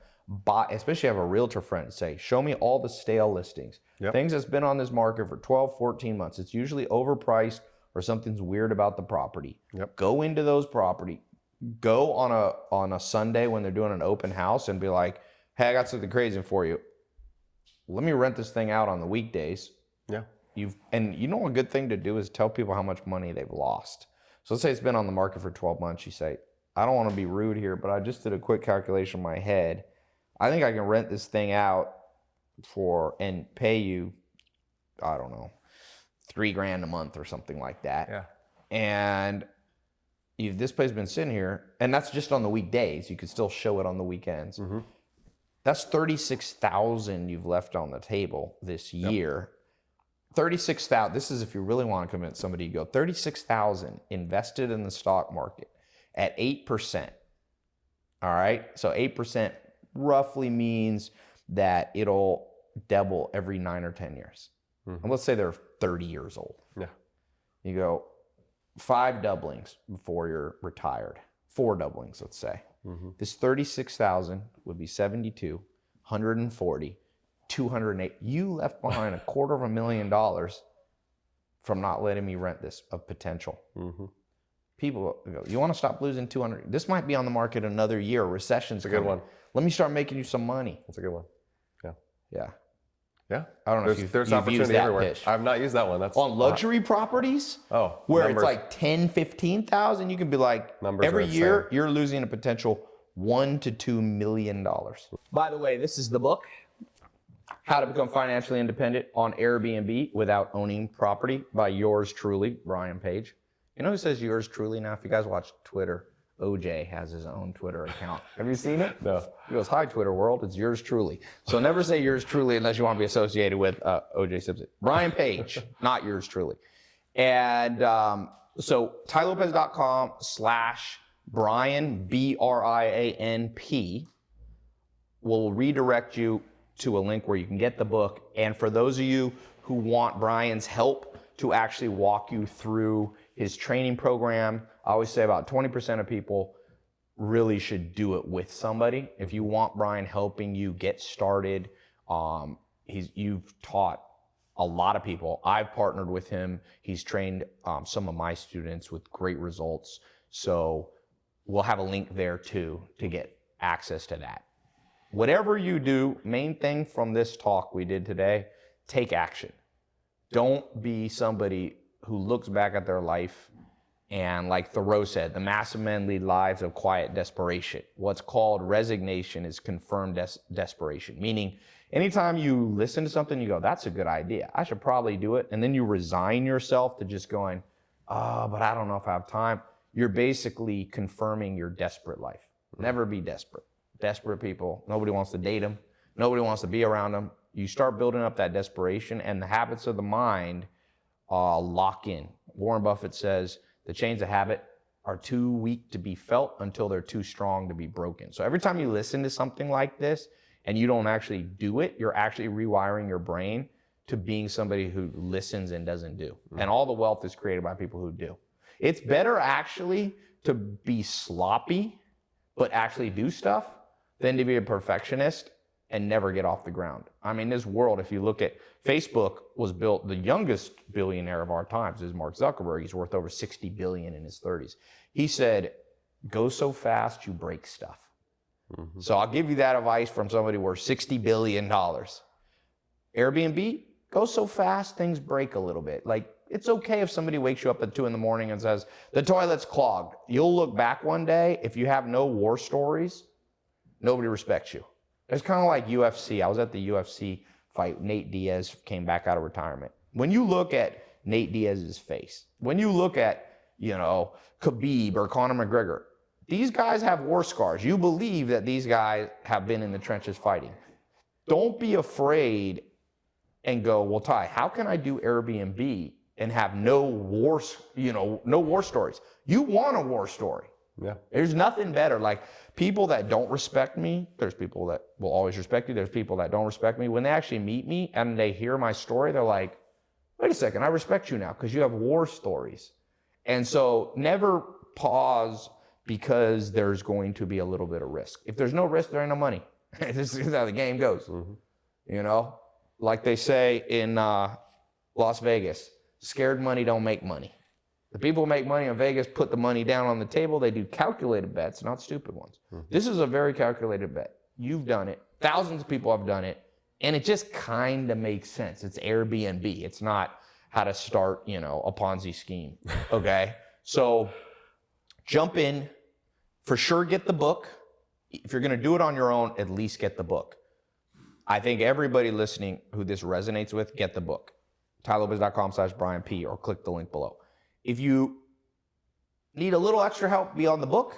by, especially have a realtor friend say, show me all the stale listings. Yep. Things that's been on this market for 12, 14 months. It's usually overpriced or something's weird about the property. Yep. Go into those property. Go on a on a Sunday when they're doing an open house and be like, hey, I got something crazy for you. Let me rent this thing out on the weekdays Yeah. you've and you know a good thing to do is tell people how much money they've lost. So let's say it's been on the market for 12 months. You say, I don't want to be rude here, but I just did a quick calculation in my head. I think I can rent this thing out for and pay you, I don't know, three grand a month or something like that. Yeah. And if this place has been sitting here, and that's just on the weekdays, you could still show it on the weekends. Mm-hmm. That's 36,000 you've left on the table this year. 36,000 this is if you really want to convince somebody to go 36,000 invested in the stock market at 8%. All right? So 8% roughly means that it'll double every 9 or 10 years. Mhm. And let's say they're 30 years old. Yeah. You go five doublings before you're retired. Four doublings, let's say. hmm This 36,000 would be 72, 140, 208. You left behind a quarter of a million dollars from not letting me rent this of potential. hmm People go, you want to stop losing 200? This might be on the market another year. Recession's It's a good coming. one. Let me start making you some money. That's a good one. Yeah. Yeah. Yeah. I don't know There's, if you've, there's you've opportunity used that everywhere. pitch. I've not used that one. That's on luxury properties Oh, where numbers. it's like 10, 15,000, you can be like, Numbers every year you're losing a potential one to two million dollars. By the way, this is the book, How to Become Financially Independent on Airbnb Without Owning Property by yours truly, Brian Page. You know who says yours truly now? If you guys watch Twitter, OJ has his own Twitter account. Have you seen it? [LAUGHS] no. He goes, "Hi, Twitter world. It's yours truly." So never say yours truly unless you want to be associated with uh, O.J. Simpson. Brian Page, [LAUGHS] not yours truly. And um, so tailopez.com slash Brian B R I A N P will redirect you to a link where you can get the book. And for those of you who want Brian's help to actually walk you through his training program, I always say about 20% of people really should do it with somebody. If you want Brian helping you get started, um, he's you've taught a lot of people. I've partnered with him. He's trained um, some of my students with great results. So we'll have a link there too to get access to that. Whatever you do, main thing from this talk we did today, take action. Don't be somebody who looks back at their life and like Thoreau said, the mass of men lead lives of quiet desperation. What's called resignation is confirmed des- desperation, meaning anytime you listen to something, you go, that's a good idea. I should probably do it. And then you resign yourself to just going, oh, but I don't know if I have time. You're basically confirming your desperate life. Never be desperate. Desperate people, nobody wants to date them. Nobody wants to be around them. You start building up that desperation and the habits of the mind uh, lock in. Warren Buffett says the chains of habit are too weak to be felt until they're too strong to be broken. So every time you listen to something like this and you don't actually do it, you're actually rewiring your brain to being somebody who listens and doesn't do. And all the wealth is created by people who do. It's better actually to be sloppy but actually do stuff than to be a perfectionist and never get off the ground. I mean, this world, if you look at Facebook was built, the youngest billionaire of our times is Mark Zuckerberg. He's worth over 60 billion in his 30s. He said, go so fast you break stuff. Mhm. So I'll give you that advice from somebody worth 60 billion dollars. Airbnb, go so fast things break a little bit. Like it's okay if somebody wakes you up at two in the morning and says, the toilet's clogged. You'll look back one day, if you have no war stories, nobody respects you. It's kind of like UFC. I was at the UFC fight. Nate Diaz came back out of retirement. When you look at Nate Diaz's face, when you look at, you know, Khabib or Conor McGregor, these guys have war scars. You believe that these guys have been in the trenches fighting. Don't be afraid and go, well, Tai, how can I do Airbnb and have no war, you know, no war stories? You want a war story. Yeah. There's nothing better. Like people that don't respect me, there's people that will always respect you. There's people that don't respect me. When they actually meet me and they hear my story, they're like, wait a second, I respect you now because you have war stories. And so never pause because there's going to be a little bit of risk. If there's no risk, there ain't no money. [LAUGHS] this is how the game goes. Mhm. You know, like they say in uh, Las Vegas, scared money don't make money. The people who make money in Vegas put the money down on the table. They do calculated bets, not stupid ones. Mm-hmm. This is a very calculated bet. You've done it. Thousands of people have done it. And it just kind of makes sense. It's Airbnb. It's not how to start, you know, a Ponzi scheme. [LAUGHS] Okay. so jump in. For sure, get the book. If you're going to do it on your own, at least get the book. I think everybody listening who this resonates with, get the book. TaiLopez.com slash Brian P. or click the link below. If you need a little extra help beyond the book,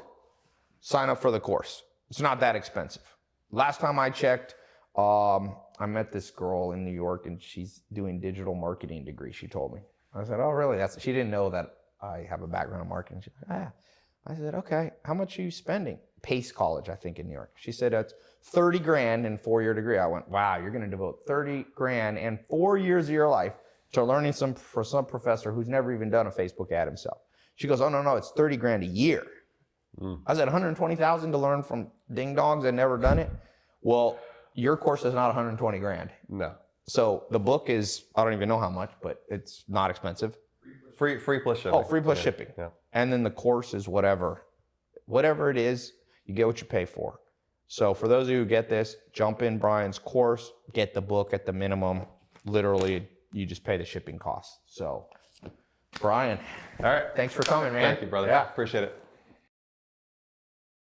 sign up for the course. It's not that expensive. Last time I checked, um, I met this girl in New York and she's doing digital marketing degree, she told me. I said, oh, really? That's, she didn't know that I have a background in marketing. She's like, ah. I said, okay, how much are you spending? Pace College, I think, in New York. She said, it's 30 grand and four year degree. I went, wow, you're going to devote 30 grand and four years of your life to learning some for some professor who's never even done a Facebook ad himself. She goes, oh, no, no, it's 30 grand a year. Hmm. I said, 120,000 to learn from ding dongs that never done it. Well, your course is not 120 grand. No. So the book is, I don't even know how much, but it's not expensive. Free free plus shipping. Oh, free plus Yeah, shipping. Yeah. And then the course is whatever. Whatever it is, you get what you pay for. So for those of you who get this, jump in Brian's course, get the book at the minimum. Literally, you just pay the shipping costs. So, Brian, All right. thanks for coming, man. Thank you, brother. Yeah. Appreciate it.